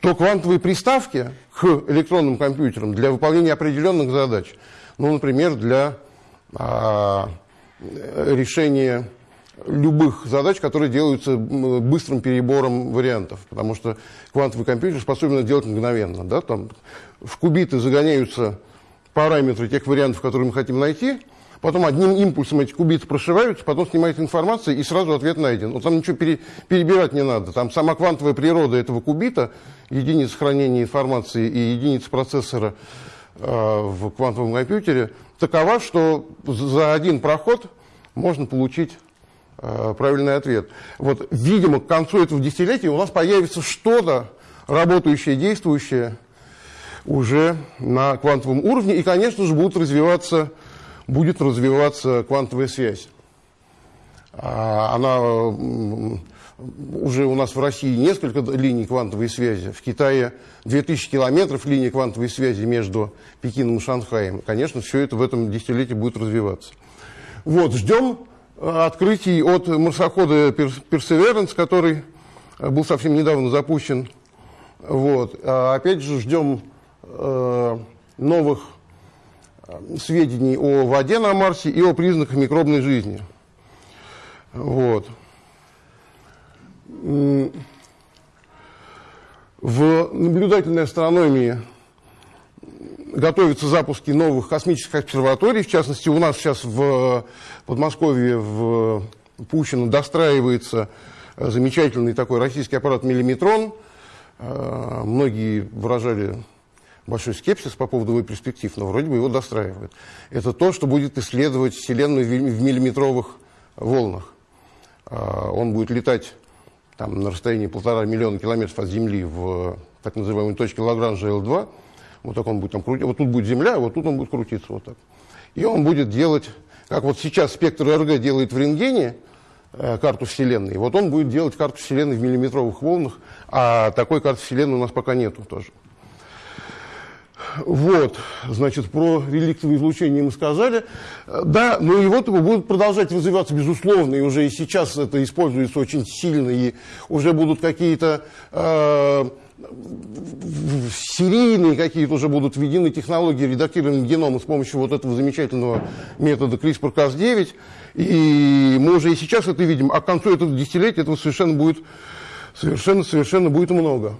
то квантовые приставки к электронным компьютерам для выполнения определенных задач, ну, например, для а, решения любых задач, которые делаются быстрым перебором вариантов, потому что квантовый компьютер способен это делать мгновенно. Да? Там в кубиты загоняются параметры тех вариантов, которые мы хотим найти, потом одним импульсом эти кубиты прошиваются, потом снимается информация, и сразу ответ найден. Но там ничего пере, перебирать не надо. Там сама квантовая природа этого кубита, единица хранения информации и единица процессора э, в квантовом компьютере, такова, что за один проход можно получить правильный ответ. Вот, видимо, к концу этого десятилетия у нас появится что-то работающее, действующее уже на квантовом уровне, и, конечно же, будут развиваться будет развиваться квантовая связь. А, она уже у нас в России несколько линий квантовой связи. В Китае 2000 километров линии квантовой связи между Пекином и Шанхаем. Конечно, все это в этом десятилетии будет развиваться. Вот, ждем э, открытий от марсохода Perseverance, который э, был совсем недавно запущен. Вот. А опять же, ждем э, новых сведений о воде на Марсе и о признаках микробной жизни. Вот. В наблюдательной астрономии готовятся запуски новых космических обсерваторий. В частности, у нас сейчас в Подмосковье, в Пущино достраивается замечательный такой российский аппарат «Миллиметрон». Э, многие выражали большой скепсис по поводу его перспектив, но вроде бы его достраивают. Это то, что будет исследовать Вселенную в миллиметровых волнах. А, он будет летать там, на расстоянии полтора миллиона километров от Земли в так называемой точке Лагранжа L2. Вот так он будет там крутить. Вот тут будет Земля, вот тут он будет крутиться вот так. И он будет делать, как вот сейчас спектр РГ делает в рентгене, э, карту Вселенной. Вот он будет делать карту Вселенной в миллиметровых волнах, а такой карты Вселенной у нас пока нету тоже. Вот, значит, про реликтовое излучение мы сказали. Да, ну и вот будут продолжать развиваться, безусловно, и уже и сейчас это используется очень сильно, и уже будут какие-то э, серийные какие-то уже будут введены технологии редактирования генома с помощью вот этого замечательного метода CRISPR-Cas9. И мы уже и сейчас это видим, а к концу этого десятилетия этого совершенно будет, совершенно, совершенно будет много.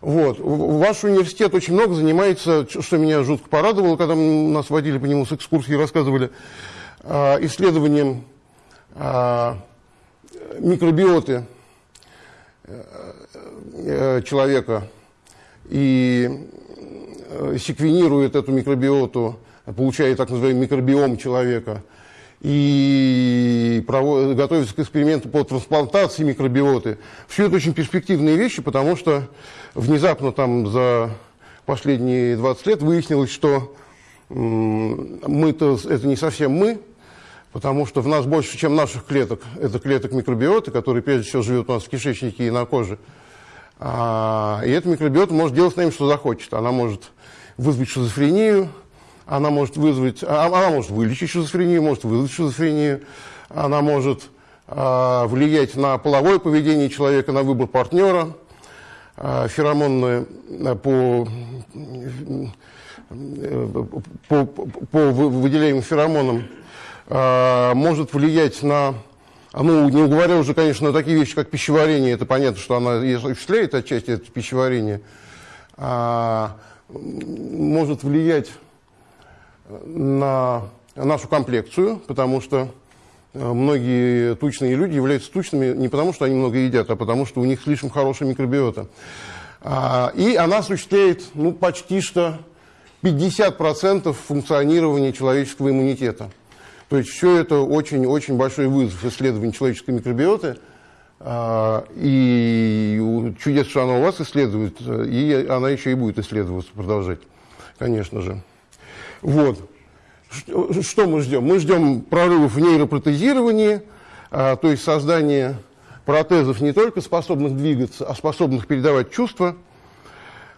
Вот. Ваш университет очень много занимается, что меня жутко порадовало, когда нас водили по нему с экскурсией, рассказывали, а, исследованием а, микробиоты э, человека и э, секвенирует эту микробиоту, получает так называемый микробиом человека, и провод... готовятся к эксперименту по трансплантации микробиоты. Все это очень перспективные вещи, потому что внезапно там за последние 20 лет выяснилось, что мы-то это не совсем мы, потому что в нас больше, чем наших клеток. Это клеток микробиоты, которые прежде всего живут у нас в кишечнике и на коже. А, и эта микробиота может делать с нами, что захочет. Она может вызвать шизофрению, она может вызвать, а, она может вылечить шизофрению, может вызвать шизофрению, она может а, влиять на половое поведение человека, на выбор партнера, феромонные по по, по выделяемым феромонам может влиять на, ну, не говоря уже, конечно, такие вещи, как пищеварение, это понятно, что она осуществляет отчасти это пищеварение, а, может влиять на нашу комплекцию, потому что многие тучные люди являются тучными не потому, что они много едят, а потому, что у них слишком хорошая микробиота. И она осуществляет ну, почти что 50% функционирования человеческого иммунитета. То есть все это очень-очень большой вызов исследования человеческой микробиоты. А, и чудес, что она у вас исследует, и она еще и будет исследоваться, продолжать, конечно же. Вот. Что мы ждем? Мы ждем прорывов в нейропротезировании, а, то есть создания протезов не только способных двигаться, а способных передавать чувства.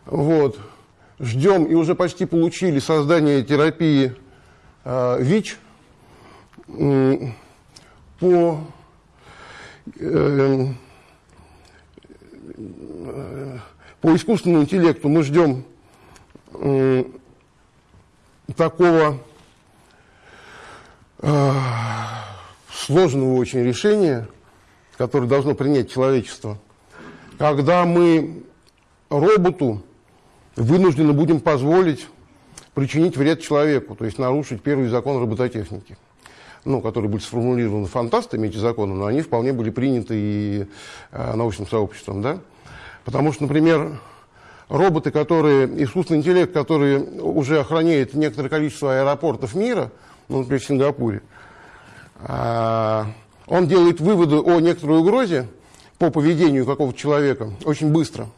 Вот ждем и уже почти получили создание терапии э, ВИЧ э, по э, по искусственному интеллекту мы ждем такого э, сложного очень решения, которое должно принять человечество, когда мы роботу вынуждены будем позволить причинить вред человеку, то есть нарушить первый закон робототехники, ну, которые были сформулированы фантастами, эти законы, но они вполне были приняты и э, научным сообществом. Да? Потому что, например, роботы, которые, искусственный интеллект, который уже охраняет некоторое количество аэропортов мира, ну, например, в Сингапуре, э, он делает выводы о некоторой угрозе по поведению какого-то человека очень быстро –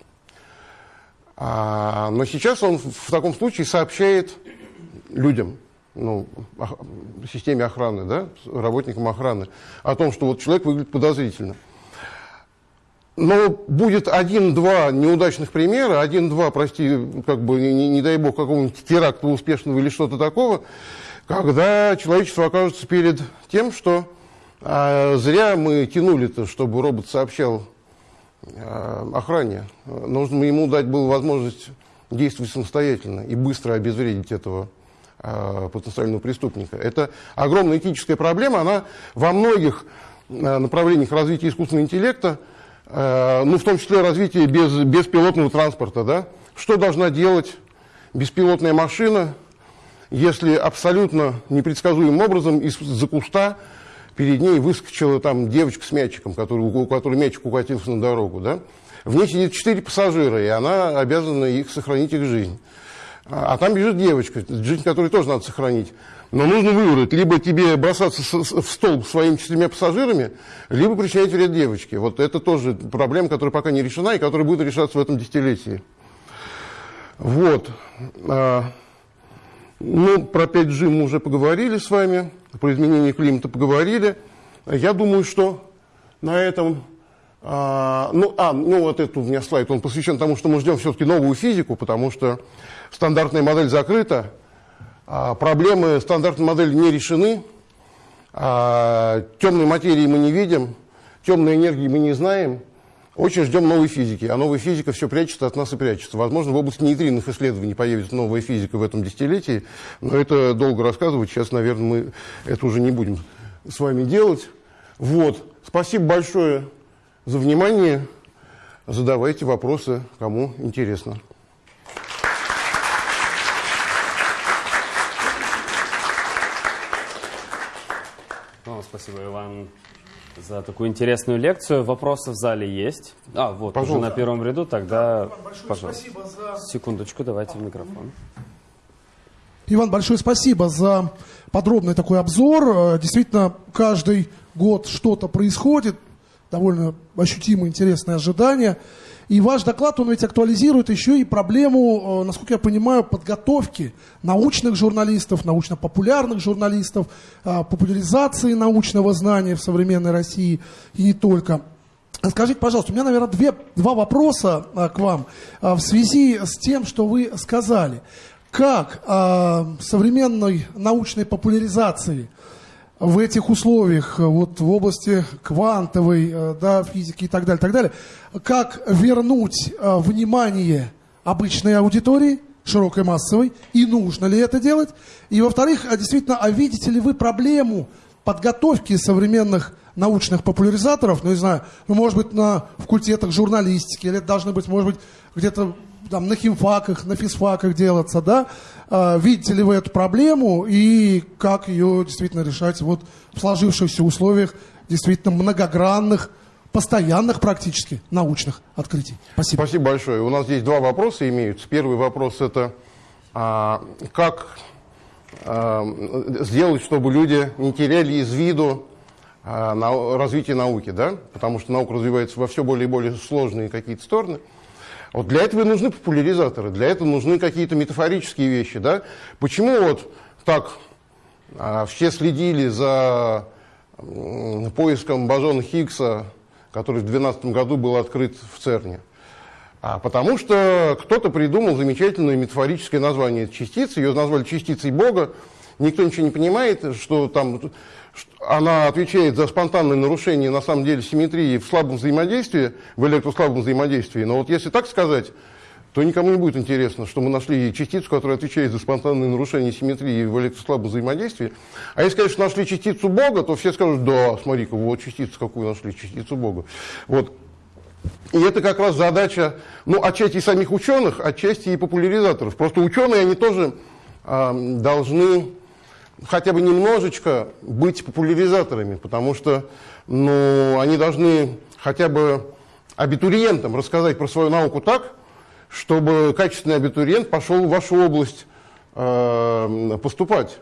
а, но сейчас он в таком случае сообщает людям, ну, системе охраны, да, работникам охраны, о том, что вот человек выглядит подозрительно. Но будет один-два неудачных примера, один-два, прости, как бы, не, не дай бог, какого-нибудь теракта успешного или что-то такого, когда человечество окажется перед тем, что а, зря мы тянули-то, чтобы робот сообщал Э, охране. Нужно ему дать было возможность действовать самостоятельно и быстро обезвредить этого потенциального преступника. Это огромная этическая проблема, она во многих э, направлениях развития искусственного интеллекта, ну, в том числе развитие без, беспилотного транспорта. Да? Что должна делать беспилотная машина, если абсолютно непредсказуемым образом из-за куста перед ней выскочила там девочка с мячиком, который, у которой мячик укатился на дорогу, да? В ней сидит четыре пассажира, и она обязана их сохранить их жизнь. А, а там бежит девочка, жизнь которой тоже надо сохранить. Но нужно выбрать, либо тебе бросаться в стол своими четырьмя пассажирами, либо причинять вред девочке. Вот это тоже проблема, которая пока не решена и которая будет решаться в этом десятилетии. Вот. А, ну, про 5G мы уже поговорили с вами про изменение климата поговорили. Я думаю, что на этом... А, ну, а, ну вот этот у меня слайд, он посвящен тому, что мы ждем все-таки новую физику, потому что стандартная модель закрыта, а проблемы стандартной модели не решены, а темной материи мы не видим, темной энергии мы не знаем, очень ждем новой физики, а новая физика все прячется от нас и прячется. Возможно, в области нейтринных исследований появится новая физика в этом десятилетии, но это долго рассказывать. Сейчас, наверное, мы это уже не будем с вами делать. Вот. Спасибо большое за внимание. Задавайте вопросы, кому интересно. спасибо, Иван за такую интересную лекцию. Вопросы в зале есть? А, вот, Пожалуйста. уже на первом ряду, тогда, да, пожалуйста. Спасибо за... Секундочку, давайте в микрофон. Иван, большое спасибо за подробный такой обзор. Э, действительно, каждый год что-то происходит, довольно ощутимо интересное ожидание. И ваш доклад, он ведь актуализирует еще и проблему, э, насколько я понимаю, подготовки научных журналистов, научно-популярных журналистов, э, популяризации научного знания в современной России и не только. Скажите, пожалуйста, у меня, наверное, две, два вопроса к вам в связи с тем, что вы сказали как э, современной научной популяризации в этих условиях, вот в области квантовой э, да, физики и так далее, так далее, как вернуть э, внимание обычной аудитории, широкой массовой, и нужно ли это делать? И, во-вторых, а действительно, а видите ли вы проблему подготовки современных научных популяризаторов, ну, не знаю, ну, может быть, на факультетах журналистики, или это должны быть, может быть, где-то там, на химфаках, на физфаках делаться, да? А, видите ли вы эту проблему и как ее действительно решать вот в сложившихся условиях действительно многогранных, постоянных практически научных открытий? Спасибо. Спасибо большое. У нас здесь два вопроса имеются. Первый вопрос это а, как а, сделать, чтобы люди не теряли из виду а, на, развитие науки, да? Потому что наука развивается во все более и более сложные какие-то стороны. Вот для этого и нужны популяризаторы, для этого нужны какие-то метафорические вещи. Да? Почему вот так а, все следили за поиском бозона Хиггса, который в 2012 году был открыт в ЦЕРНе? А потому что кто-то придумал замечательное метафорическое название частицы, ее назвали частицей Бога. Никто ничего не понимает, что там она отвечает за спонтанное нарушение, на самом деле, симметрии в слабом взаимодействии, в электрослабом взаимодействии. Но вот если так сказать, то никому не будет интересно, что мы нашли частицу, которая отвечает за спонтанное нарушение симметрии в электрослабом взаимодействии. А если, конечно, нашли частицу Бога, то все скажут, да, смотри-ка, вот частицу какую нашли, частицу Бога. Вот. И это как раз задача, ну, отчасти самих ученых, отчасти и популяризаторов. Просто ученые, они тоже э, должны хотя бы немножечко быть популяризаторами, потому что ну, они должны хотя бы абитуриентам рассказать про свою науку так, чтобы качественный абитуриент пошел в вашу область э, поступать.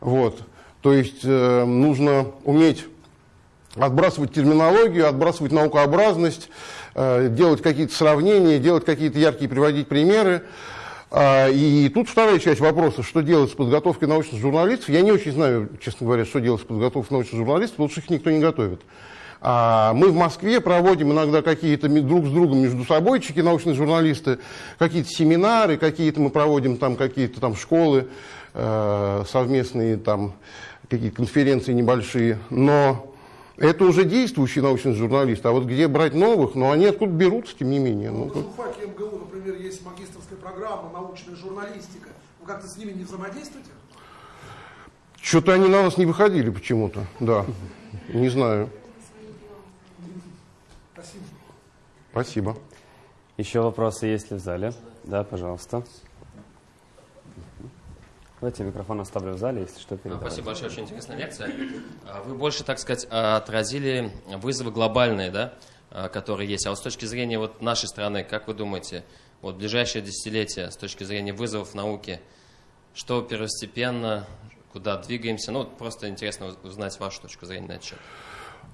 Вот. То есть э, нужно уметь отбрасывать терминологию, отбрасывать наукообразность, э, делать какие-то сравнения, делать какие-то яркие, приводить примеры. А, и тут вторая часть вопроса, что делать с подготовкой научных журналистов. Я не очень знаю, честно говоря, что делать с подготовкой научных журналистов, что их никто не готовит. А, мы в Москве проводим иногда какие-то друг с другом между собойчики, научные журналисты, какие-то семинары, какие-то мы проводим там какие-то там школы э, совместные, там какие-то конференции небольшие. Но это уже действующие научные журналисты. А вот где брать новых, ну они откуда берутся, тем не менее. Ну, ну, в ФАКе МГУ, например, есть магистрская программа научная журналистика. Вы как-то с ними не взаимодействуете? Что-то они на нас не выходили почему-то, да. Не знаю. Спасибо. Спасибо. Еще вопросы есть ли в зале? Да, пожалуйста. Давайте микрофон оставлю в зале, если что, передавайте. Спасибо большое, очень интересная лекция. А, вы больше, так сказать, отразили вызовы глобальные, да, а, которые есть. А вот с точки зрения вот нашей страны, как вы думаете, вот ближайшее десятилетие с точки зрения вызовов науки, что первостепенно, куда двигаемся? Ну, просто интересно узнать вашу точку зрения на этот счет.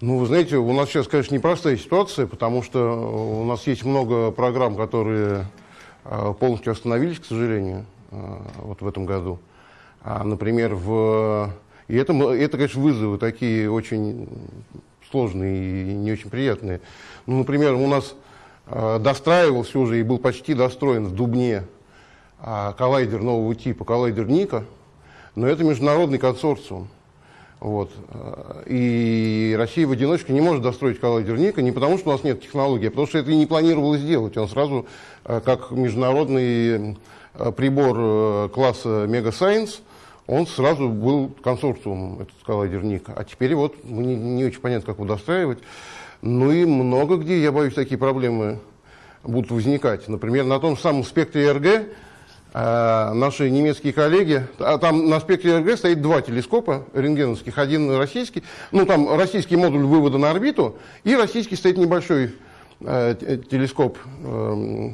Ну, вы знаете, у нас сейчас, конечно, непростая ситуация, потому что у нас есть много программ, которые а, полностью остановились, к сожалению, вот в этом году. А, например, в... И это, это, конечно, вызовы такие очень сложные и не очень приятные. Ну, например, у нас э, достраивался уже и был почти достроен в Дубне э, коллайдер нового типа, коллайдер Ника, но это международный консорциум. Вот. И Россия в одиночку не может достроить коллайдер Ника не потому, что у нас нет технологии, а потому что это и не планировалось сделать. Он сразу, как международный прибор класса Mega Science, он сразу был консорциумом, этот коллайдер Ника. А теперь вот не, не очень понятно, как его достраивать. Ну и много где, я боюсь, такие проблемы будут возникать. Например, на том самом спектре РГ э, наши немецкие коллеги, а там на спектре РГ стоит два телескопа рентгеновских, один российский, ну там российский модуль вывода на орбиту, и российский стоит небольшой э, телескоп э,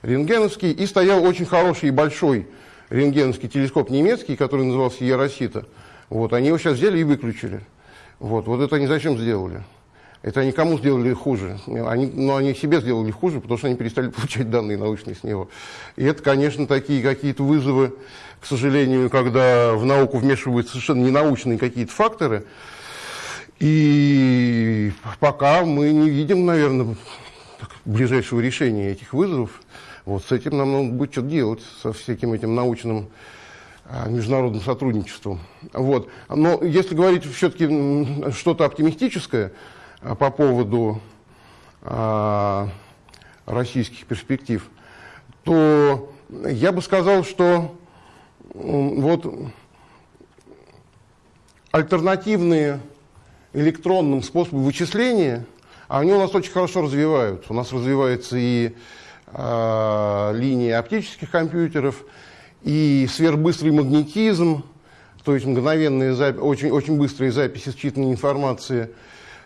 рентгеновский, и стоял очень хороший и большой рентгеновский телескоп немецкий, который назывался Яросита, вот, они его сейчас взяли и выключили. Вот, вот это они зачем сделали? Это они кому сделали хуже? Они, ну, они себе сделали хуже, потому что они перестали получать данные научные с него. И это, конечно, такие какие-то вызовы, к сожалению, когда в науку вмешиваются совершенно ненаучные какие-то факторы. И пока мы не видим, наверное, ближайшего решения этих вызовов. Вот с этим нам надо будет что-то делать, со всяким этим научным а, международным сотрудничеством. Вот. Но если говорить все-таки что-то оптимистическое а, по поводу а, российских перспектив, то я бы сказал, что вот альтернативные электронным способы вычисления, они у нас очень хорошо развиваются. У нас развивается и э, линия оптических компьютеров, и сверхбыстрый магнетизм, то есть мгновенные очень, очень быстрые записи считанной информации,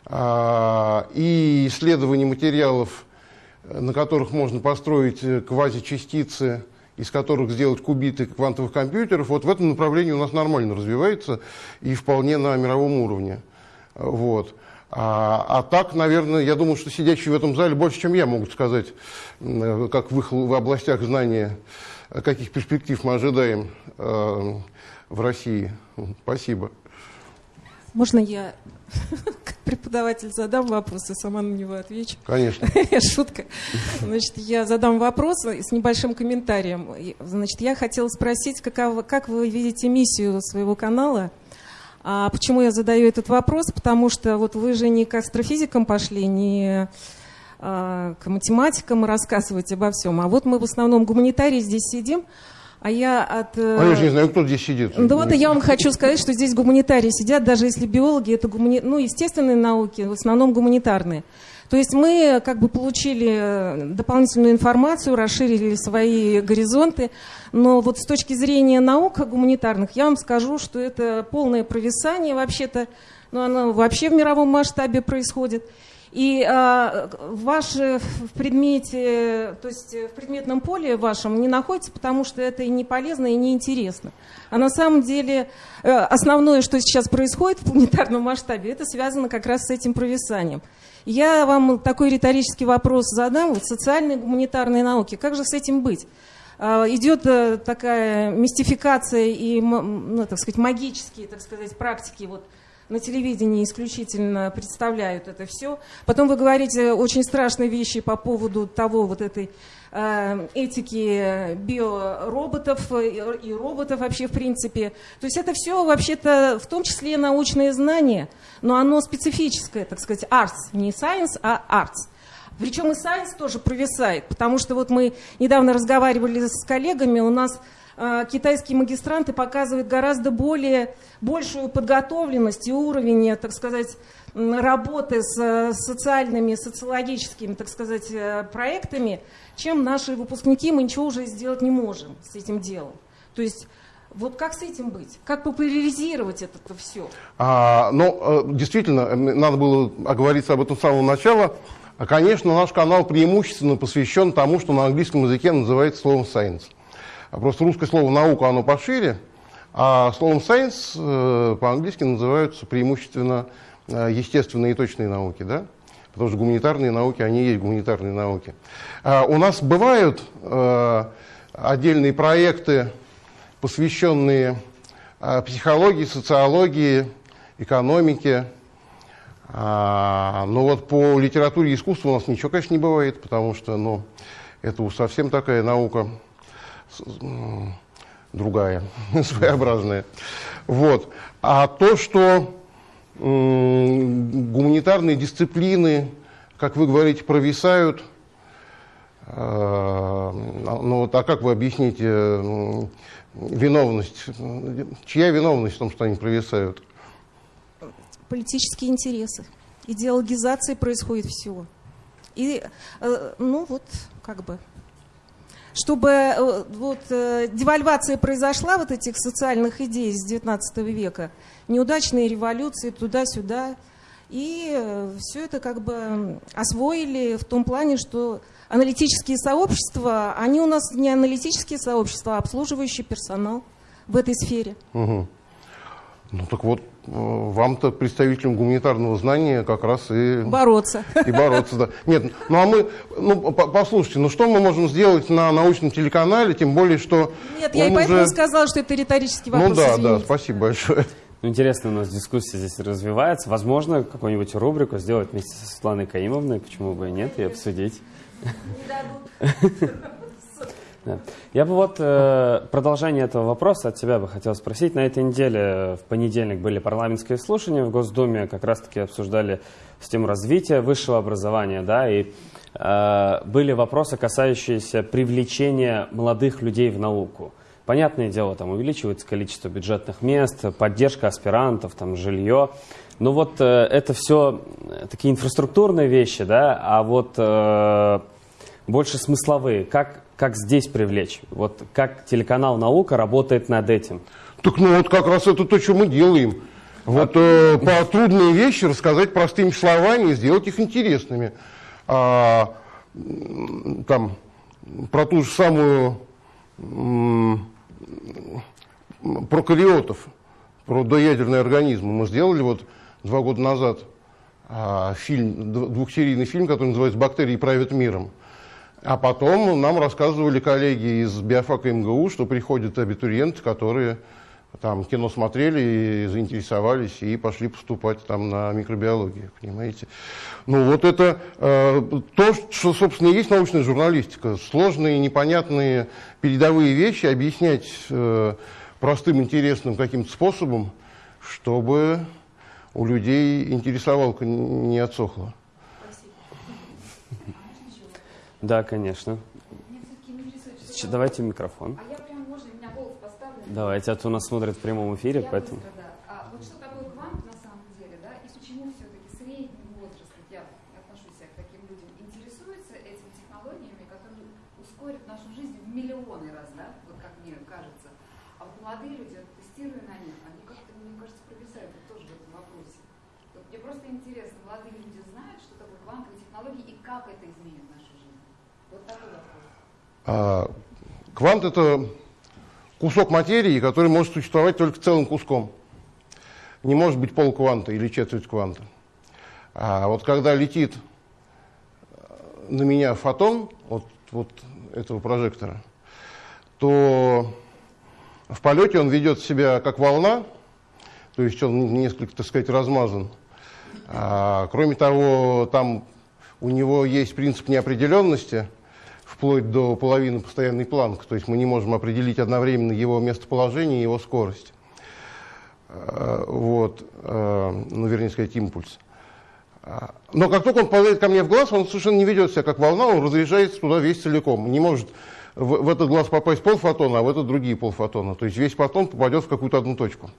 э, и исследование материалов, на которых можно построить э, квазичастицы, из которых сделать кубиты квантовых компьютеров, вот в этом направлении у нас нормально развивается и вполне на мировом уровне. Вот. А, а так, наверное, я думаю, что сидящие в этом зале больше, чем я, могут сказать, как в их в областях знания, каких перспектив мы ожидаем э, в России. Спасибо. Можно я как преподаватель задам вопрос, и сама на него отвечу? Конечно. Шутка. Значит, я задам вопрос с небольшим комментарием. Значит, я хотела спросить, какова, как вы видите миссию своего канала – а почему я задаю этот вопрос? Потому что вот вы же не к астрофизикам пошли, не а, к математикам рассказывать обо всем. А вот мы в основном гуманитарии здесь сидим, а я от... Э, а я же не знаю, кто здесь сидит. Да вот я вам хочу сказать, что здесь гуманитарии сидят, даже если биологи, это гумани... ну, естественные науки, в основном гуманитарные. То есть мы как бы получили дополнительную информацию, расширили свои горизонты, но вот с точки зрения наук гуманитарных я вам скажу, что это полное провисание вообще-то, но оно вообще в мировом масштабе происходит. И а, ваш в предмете, то есть в предметном поле вашем не находится, потому что это и не полезно, и не интересно. А на самом деле э, основное, что сейчас происходит в планетарном масштабе, это связано как раз с этим провисанием. Я вам такой риторический вопрос задам. Вот социальные гуманитарные науки, как же с этим быть? А, идет э, такая мистификация и, ну, так сказать, магические, так сказать, практики вот на телевидении исключительно представляют это все. Потом вы говорите очень страшные вещи по поводу того вот этой этики биороботов и роботов вообще в принципе. То есть это все вообще-то в том числе научные знания, но оно специфическое, так сказать, arts, не science, а arts. Причем и science тоже провисает, потому что вот мы недавно разговаривали с коллегами, у нас а, китайские магистранты показывают гораздо более, большую подготовленность и уровень, так сказать, работы с э, социальными, социологическими, так сказать, э, проектами, чем наши выпускники. Мы ничего уже сделать не можем с этим делом. То есть вот как с этим быть? Как популяризировать это все? А, ну, э, действительно, надо было оговориться об этом с самого начала. Конечно, наш канал преимущественно посвящен тому, что на английском языке называется словом science. А просто русское слово «наука» оно пошире, а словом «science» по-английски называются преимущественно естественные и точные науки, да? Потому что гуманитарные науки, они есть гуманитарные науки. А у нас бывают э, отдельные проекты, посвященные психологии, социологии, экономике. А, но вот по литературе и искусству у нас ничего, конечно, не бывает, потому что ну, это совсем такая наука другая, своеобразная. Вот. А то, что гуманитарные дисциплины, как вы говорите, провисают, э, ну вот, а как вы объясните виновность? Чья виновность в том, что они провисают? Политические интересы. Идеологизация происходит всего. И, э, ну вот, как бы, чтобы э, вот, э, девальвация произошла вот этих социальных идей с XIX века, неудачные революции туда-сюда, И все это как бы освоили в том плане, что аналитические сообщества, они у нас не аналитические сообщества, а обслуживающий персонал в этой сфере. Угу. Ну так вот, э, вам-то, представителям гуманитарного знания, как раз и... Бороться. И бороться, да. Нет, ну а мы, ну послушайте, ну что мы можем сделать на научном телеканале, тем более, что Нет, я и поэтому уже... сказала, что это риторический ну вопрос, Ну да, извините. да, спасибо большое. Ну, интересно, у нас дискуссия здесь развивается. Возможно, какую-нибудь рубрику сделать вместе со Светланой Каимовной, почему бы и нет, и обсудить. Да. Я бы вот э, продолжение этого вопроса от тебя бы хотел спросить. На этой неделе в понедельник были парламентские слушания в Госдуме, как раз-таки обсуждали систему развития высшего образования, да, и э, были вопросы, касающиеся привлечения молодых людей в науку. Понятное дело, там увеличивается количество бюджетных мест, поддержка аспирантов, там жилье. Но вот э, это все такие инфраструктурные вещи, да, а вот э, больше смысловые. Как, как здесь привлечь? Вот как телеканал «Наука» работает над этим? Так ну вот как раз это то, что мы делаем. Вот э, по трудные вещи рассказать простыми словами и сделать их интересными. А, там, про ту же самую про кариотов, про доядерные организмы мы сделали вот два года назад а, фильм, двухсерийный фильм, который называется «Бактерии правят миром». А потом нам рассказывали коллеги из биофака МГУ, что приходят абитуриенты, которые там кино смотрели и заинтересовались и пошли поступать там на микробиологию, понимаете. Ну вот это э, то, что, собственно, и есть научная журналистика. Сложные, непонятные передовые вещи объяснять э, простым, интересным каким-то способом, чтобы у людей интересовалка не отсохла. Да, конечно. Давайте микрофон. А я прям, можно, меня голос поставлен? Давайте, а то нас смотрят в прямом эфире, я поэтому... Быстро, да. а, вот что такое квант на самом деле, да, и почему все-таки средний возраст, я отношусь к таким людям, интересуется этими технологиями, которые ускорят нашу жизнь в миллионы раз, да, вот как мне кажется. А вот молодые люди, тестируя на них, они как-то, мне кажется, провисают тоже в этом вопросе. Вот мне просто интересно, молодые люди знают, что такое квантовые технологии и как это изменит нашу жизнь? А, квант это кусок материи, который может существовать только целым куском. Не может быть полкванта или четверть кванта. А вот когда летит на меня фотон от вот этого прожектора, то в полете он ведет себя как волна, то есть он несколько, так сказать, размазан. А, кроме того, там у него есть принцип неопределенности – вплоть до половины постоянный планк, то есть мы не можем определить одновременно его местоположение и его скорость. Э, вот, э, ну, вернее сказать, импульс. Э, но как только он попадает ко мне в глаз, он совершенно не ведет себя как волна, он разряжается туда весь целиком. Не может в, в этот глаз попасть полфотона, а в этот другие полфотона. То есть весь фотон попадет в какую-то одну точку.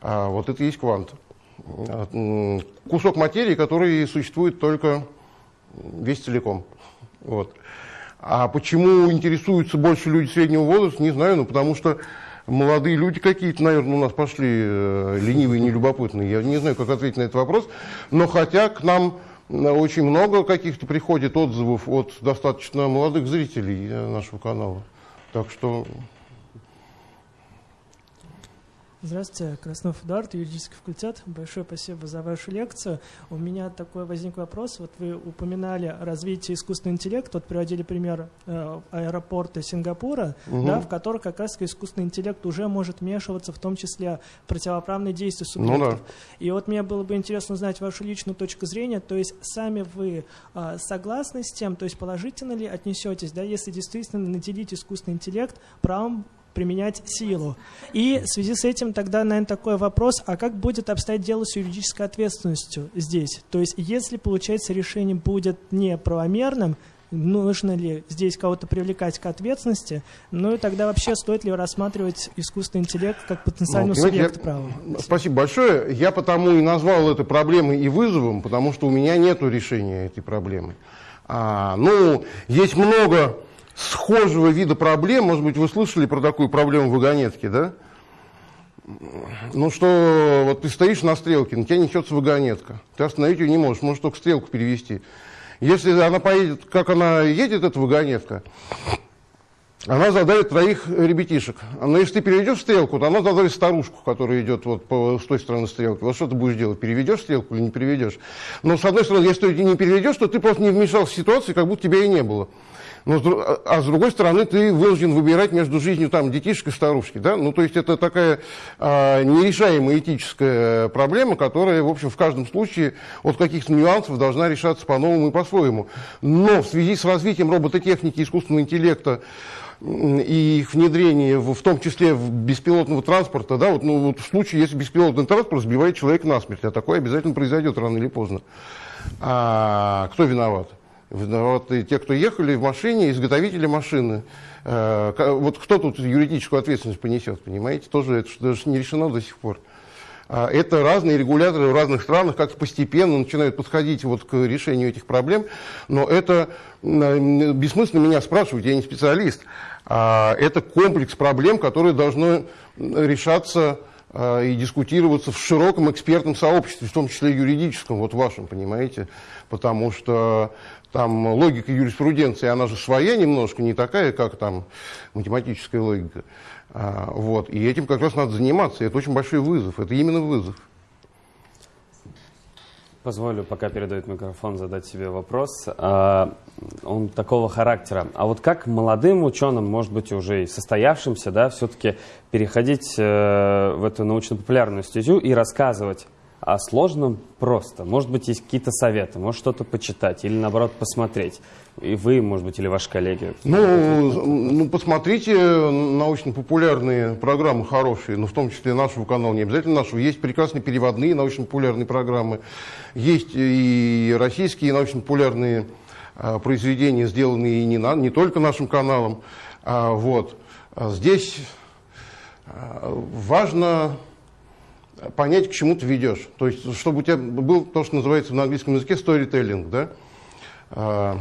А вот это и есть квант. Кусок материи, который существует только весь целиком. Вот. А почему интересуются больше люди среднего возраста, не знаю, ну потому что молодые люди какие-то, наверное, у нас пошли э, ленивые, нелюбопытные. Я не знаю, как ответить на этот вопрос. Но хотя к нам э, очень много каких-то приходит отзывов от достаточно молодых зрителей э, нашего канала. Так что Здравствуйте, Краснов Эдуард, юридический факультет. Большое спасибо за вашу лекцию. У меня такой возник вопрос. Вот вы упоминали развитие искусственного интеллекта, вот приводили пример э, аэропорта Сингапура, угу. да, в котором как раз искусственный интеллект уже может вмешиваться, в том числе в противоправные действия субъектов. Ну, да. И вот мне было бы интересно узнать вашу личную точку зрения, то есть сами вы э, согласны с тем, то есть положительно ли отнесетесь, да, если действительно наделить искусственный интеллект правом применять силу. И в связи с этим тогда, наверное, такой вопрос, а как будет обстоять дело с юридической ответственностью здесь? То есть, если, получается, решение будет неправомерным, нужно ли здесь кого-то привлекать к ответственности, ну и тогда вообще стоит ли рассматривать искусственный интеллект как потенциальный ну, субъект права? Спасибо большое. Я потому и назвал это проблемой и вызовом, потому что у меня нет решения этой проблемы. А, ну, есть много схожего вида проблем. Может быть, вы слышали про такую проблему в вагонетке, да? Ну что, вот ты стоишь на стрелке, на тебя несется вагонетка. Ты остановить ее не можешь, можешь только стрелку перевести. Если она поедет, как она едет, эта вагонетка, она задавит троих ребятишек. Но если ты переведешь стрелку, то она задавит старушку, которая идет вот по, с той стороны стрелки. Вот что ты будешь делать? Переведешь стрелку или не переведешь? Но с одной стороны, если ты не переведешь, то ты просто не вмешался в ситуацию, как будто тебя и не было. Но, а с другой стороны, ты вынужден выбирать между жизнью там детишек и старушки. Да? Ну, то есть это такая а, нерешаемая этическая проблема, которая, в общем, в каждом случае от каких-то нюансов должна решаться по-новому и по-своему. Но в связи с развитием робототехники, искусственного интеллекта, и их внедрение, в, в том числе в беспилотного транспорта, да, вот, ну, вот в случае, если беспилотный транспорт сбивает человека насмерть, а такое обязательно произойдет рано или поздно. А, кто виноват? Виноваты те, кто ехали в машине, изготовители машины. А, вот кто тут юридическую ответственность понесет, понимаете? Тоже это даже не решено до сих пор. А, это разные регуляторы в разных странах как-то постепенно начинают подходить вот к решению этих проблем, но это бессмысленно меня спрашивать, я не специалист. А, это комплекс проблем, которые должны решаться а, и дискутироваться в широком экспертном сообществе, в том числе юридическом, вот вашем, понимаете, потому что там логика юриспруденции, она же своя немножко, не такая, как там математическая логика. А, вот. И этим как раз надо заниматься. Это очень большой вызов. Это именно вызов. Позволю, пока передает микрофон, задать себе вопрос. А, он такого характера. А вот как молодым ученым, может быть, уже и состоявшимся, да, все-таки переходить э, в эту научно-популярную стезю и рассказывать о сложном просто? Может быть, есть какие-то советы, может что-то почитать или, наоборот, посмотреть? И вы, может быть, или ваши коллеги? Ну, ну посмотрите научно-популярные программы хорошие, но ну, в том числе нашего канала, не обязательно нашего. Есть прекрасные переводные научно-популярные программы, есть и российские научно-популярные а, произведения, сделанные не, на, не только нашим каналом. А, вот. Здесь а, важно понять, к чему ты ведешь. То есть, чтобы у тебя был то, что называется на английском языке storytelling, да?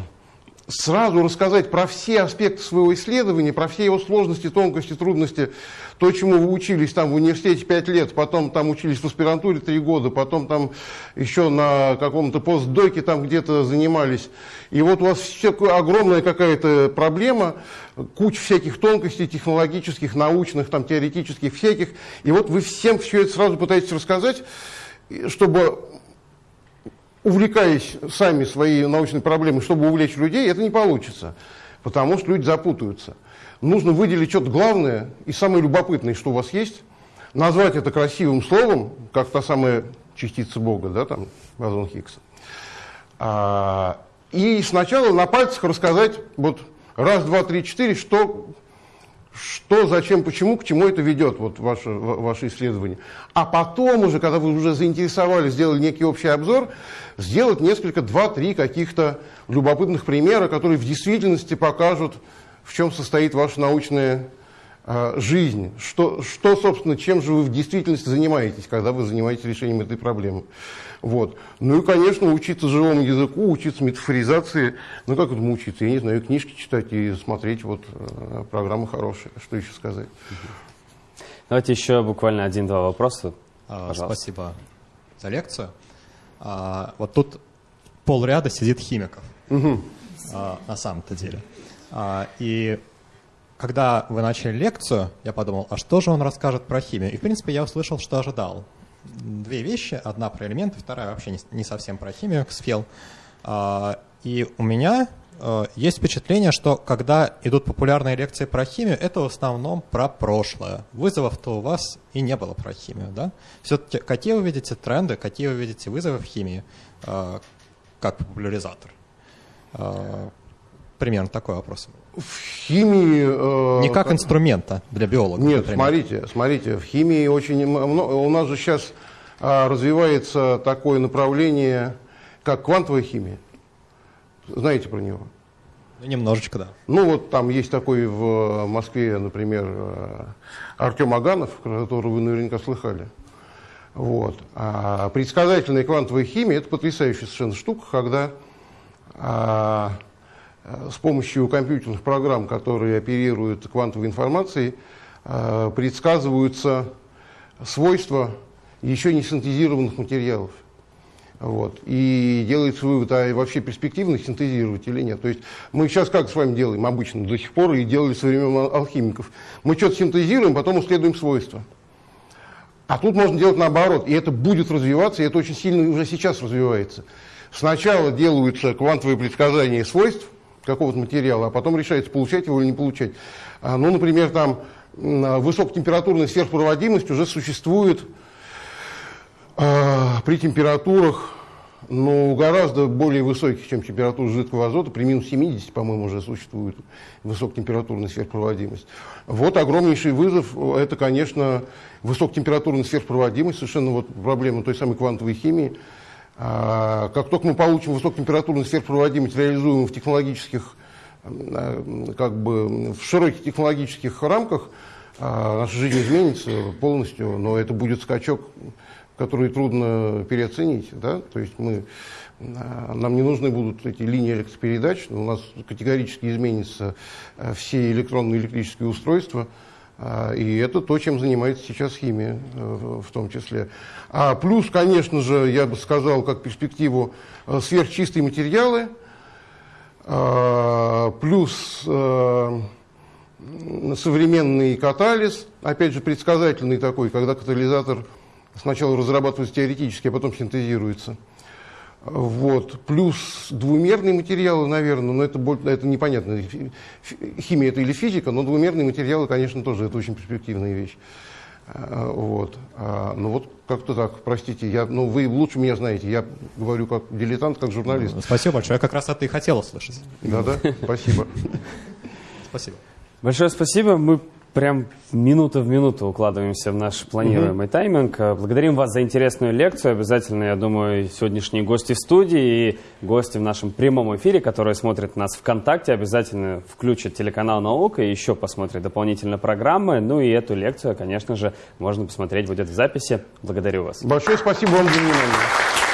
Сразу рассказать про все аспекты своего исследования, про все его сложности, тонкости, трудности, то, чему вы учились там в университете 5 лет, потом там учились в аспирантуре 3 года, потом там еще на каком-то постдоке там где-то занимались. И вот у вас все огромная какая-то проблема, куча всяких тонкостей технологических, научных, там, теоретических, всяких. И вот вы всем все это сразу пытаетесь рассказать, чтобы увлекаясь сами своей научной проблемой, чтобы увлечь людей, это не получится, потому что люди запутаются. Нужно выделить что-то главное и самое любопытное, что у вас есть, назвать это красивым словом, как та самая частица Бога, да, там, бозон Хиггса. А, и сначала на пальцах рассказать вот раз, два, три, четыре, что что, зачем, почему, к чему это ведет, вот ваше, ваше исследование. А потом уже, когда вы уже заинтересовали, сделали некий общий обзор, сделать несколько, два-три каких-то любопытных примера, которые в действительности покажут, в чем состоит ваша научная э, жизнь. Что, что, собственно, чем же вы в действительности занимаетесь, когда вы занимаетесь решением этой проблемы. Вот. Ну и, конечно, учиться живому языку, учиться метафоризации. Ну, как этому учиться? Я не знаю, книжки читать и смотреть вот э, программы хорошие. Что еще сказать? Давайте еще буквально один-два вопроса. А, спасибо за лекцию. А, вот тут полряда сидит химиков. Угу. А, на самом-то деле. А, и когда вы начали лекцию, я подумал, а что же он расскажет про химию? И, в принципе, я услышал, что ожидал две вещи. Одна про элементы, вторая вообще не, совсем про химию, Ксфел. А, и у меня э, есть впечатление, что когда идут популярные лекции про химию, это в основном про прошлое. Вызовов-то у вас и не было про химию, да? Все-таки какие вы видите тренды, какие вы видите вызовы в химии э, как популяризатор? Э, примерно такой вопрос. В химии... Э, Не как инструмента для биолога. Нет, например. смотрите, смотрите, в химии очень много... У нас же сейчас а, развивается такое направление, как квантовая химия. Знаете про него? Ну, немножечко, да. Ну, вот там есть такой в Москве, например, э, Артем Аганов, которого вы наверняка слыхали. Вот. А предсказательная квантовая химия – это потрясающая совершенно штука, когда а, Э, с помощью компьютерных программ, которые оперируют квантовой информацией, э, предсказываются свойства еще не синтезированных материалов. Вот. И делается вывод, а вообще перспективно синтезировать или нет. То есть мы сейчас как с вами делаем обычно, до сих пор и делали со времен ал- алхимиков. Мы что-то синтезируем, потом исследуем свойства. А тут можно делать наоборот, и это будет развиваться, и это очень сильно уже сейчас развивается. Сначала делаются квантовые предсказания свойств какого-то материала, а потом решается, получать его или не получать. А, Ну, например, там м, высокотемпературная сверхпроводимость уже существует а, при температурах ну, гораздо более высоких, чем температура жидкого азота, при минус 70, по-моему, уже существует высокотемпературная сверхпроводимость. Вот огромнейший вызов, это, конечно, высокотемпературная сверхпроводимость, совершенно вот проблема той самой квантовой химии. А, Как только мы получим высокотемпературную сверхпроводимость, реализуемую в технологических, а, как бы в широких технологических рамках, а, наша жизнь изменится полностью, но это будет скачок, который трудно переоценить. Да? То есть мы, нам не нужны будут эти линии электропередач, у нас категорически изменятся все электронные электрические устройства, и это то, чем занимается сейчас химия э, в том числе. А плюс, конечно же, я бы сказал, как перспективу, э, сверхчистые материалы, а, плюс э, современный катализ, опять же, предсказательный такой, когда катализатор сначала разрабатывается теоретически, а потом синтезируется. Вот. Плюс двумерные материалы, наверное, но это, это непонятно, химия это или физика, но двумерные материалы, конечно, тоже это очень перспективная вещь. А, Вот. А, Ну вот как-то так, простите, я, ну вы лучше меня знаете, я говорю как дилетант, как журналист. Спасибо большое. Я как раз это и хотел услышать. Да-да, спасибо. Спасибо. Большое спасибо. Мы прям минута в минуту укладываемся в наш планируемый тайминг. Э, Благодарим вас за интересную лекцию. Обязательно, я думаю, сегодняшние гости в студии и гости в нашем прямом эфире, которые смотрят нас ВКонтакте, обязательно включат телеканал «Наука» и еще посмотрят дополнительно программы. Ну и эту лекцию, конечно же, можно посмотреть будет в записи. Благодарю вас. Большое спасибо вам за внимание.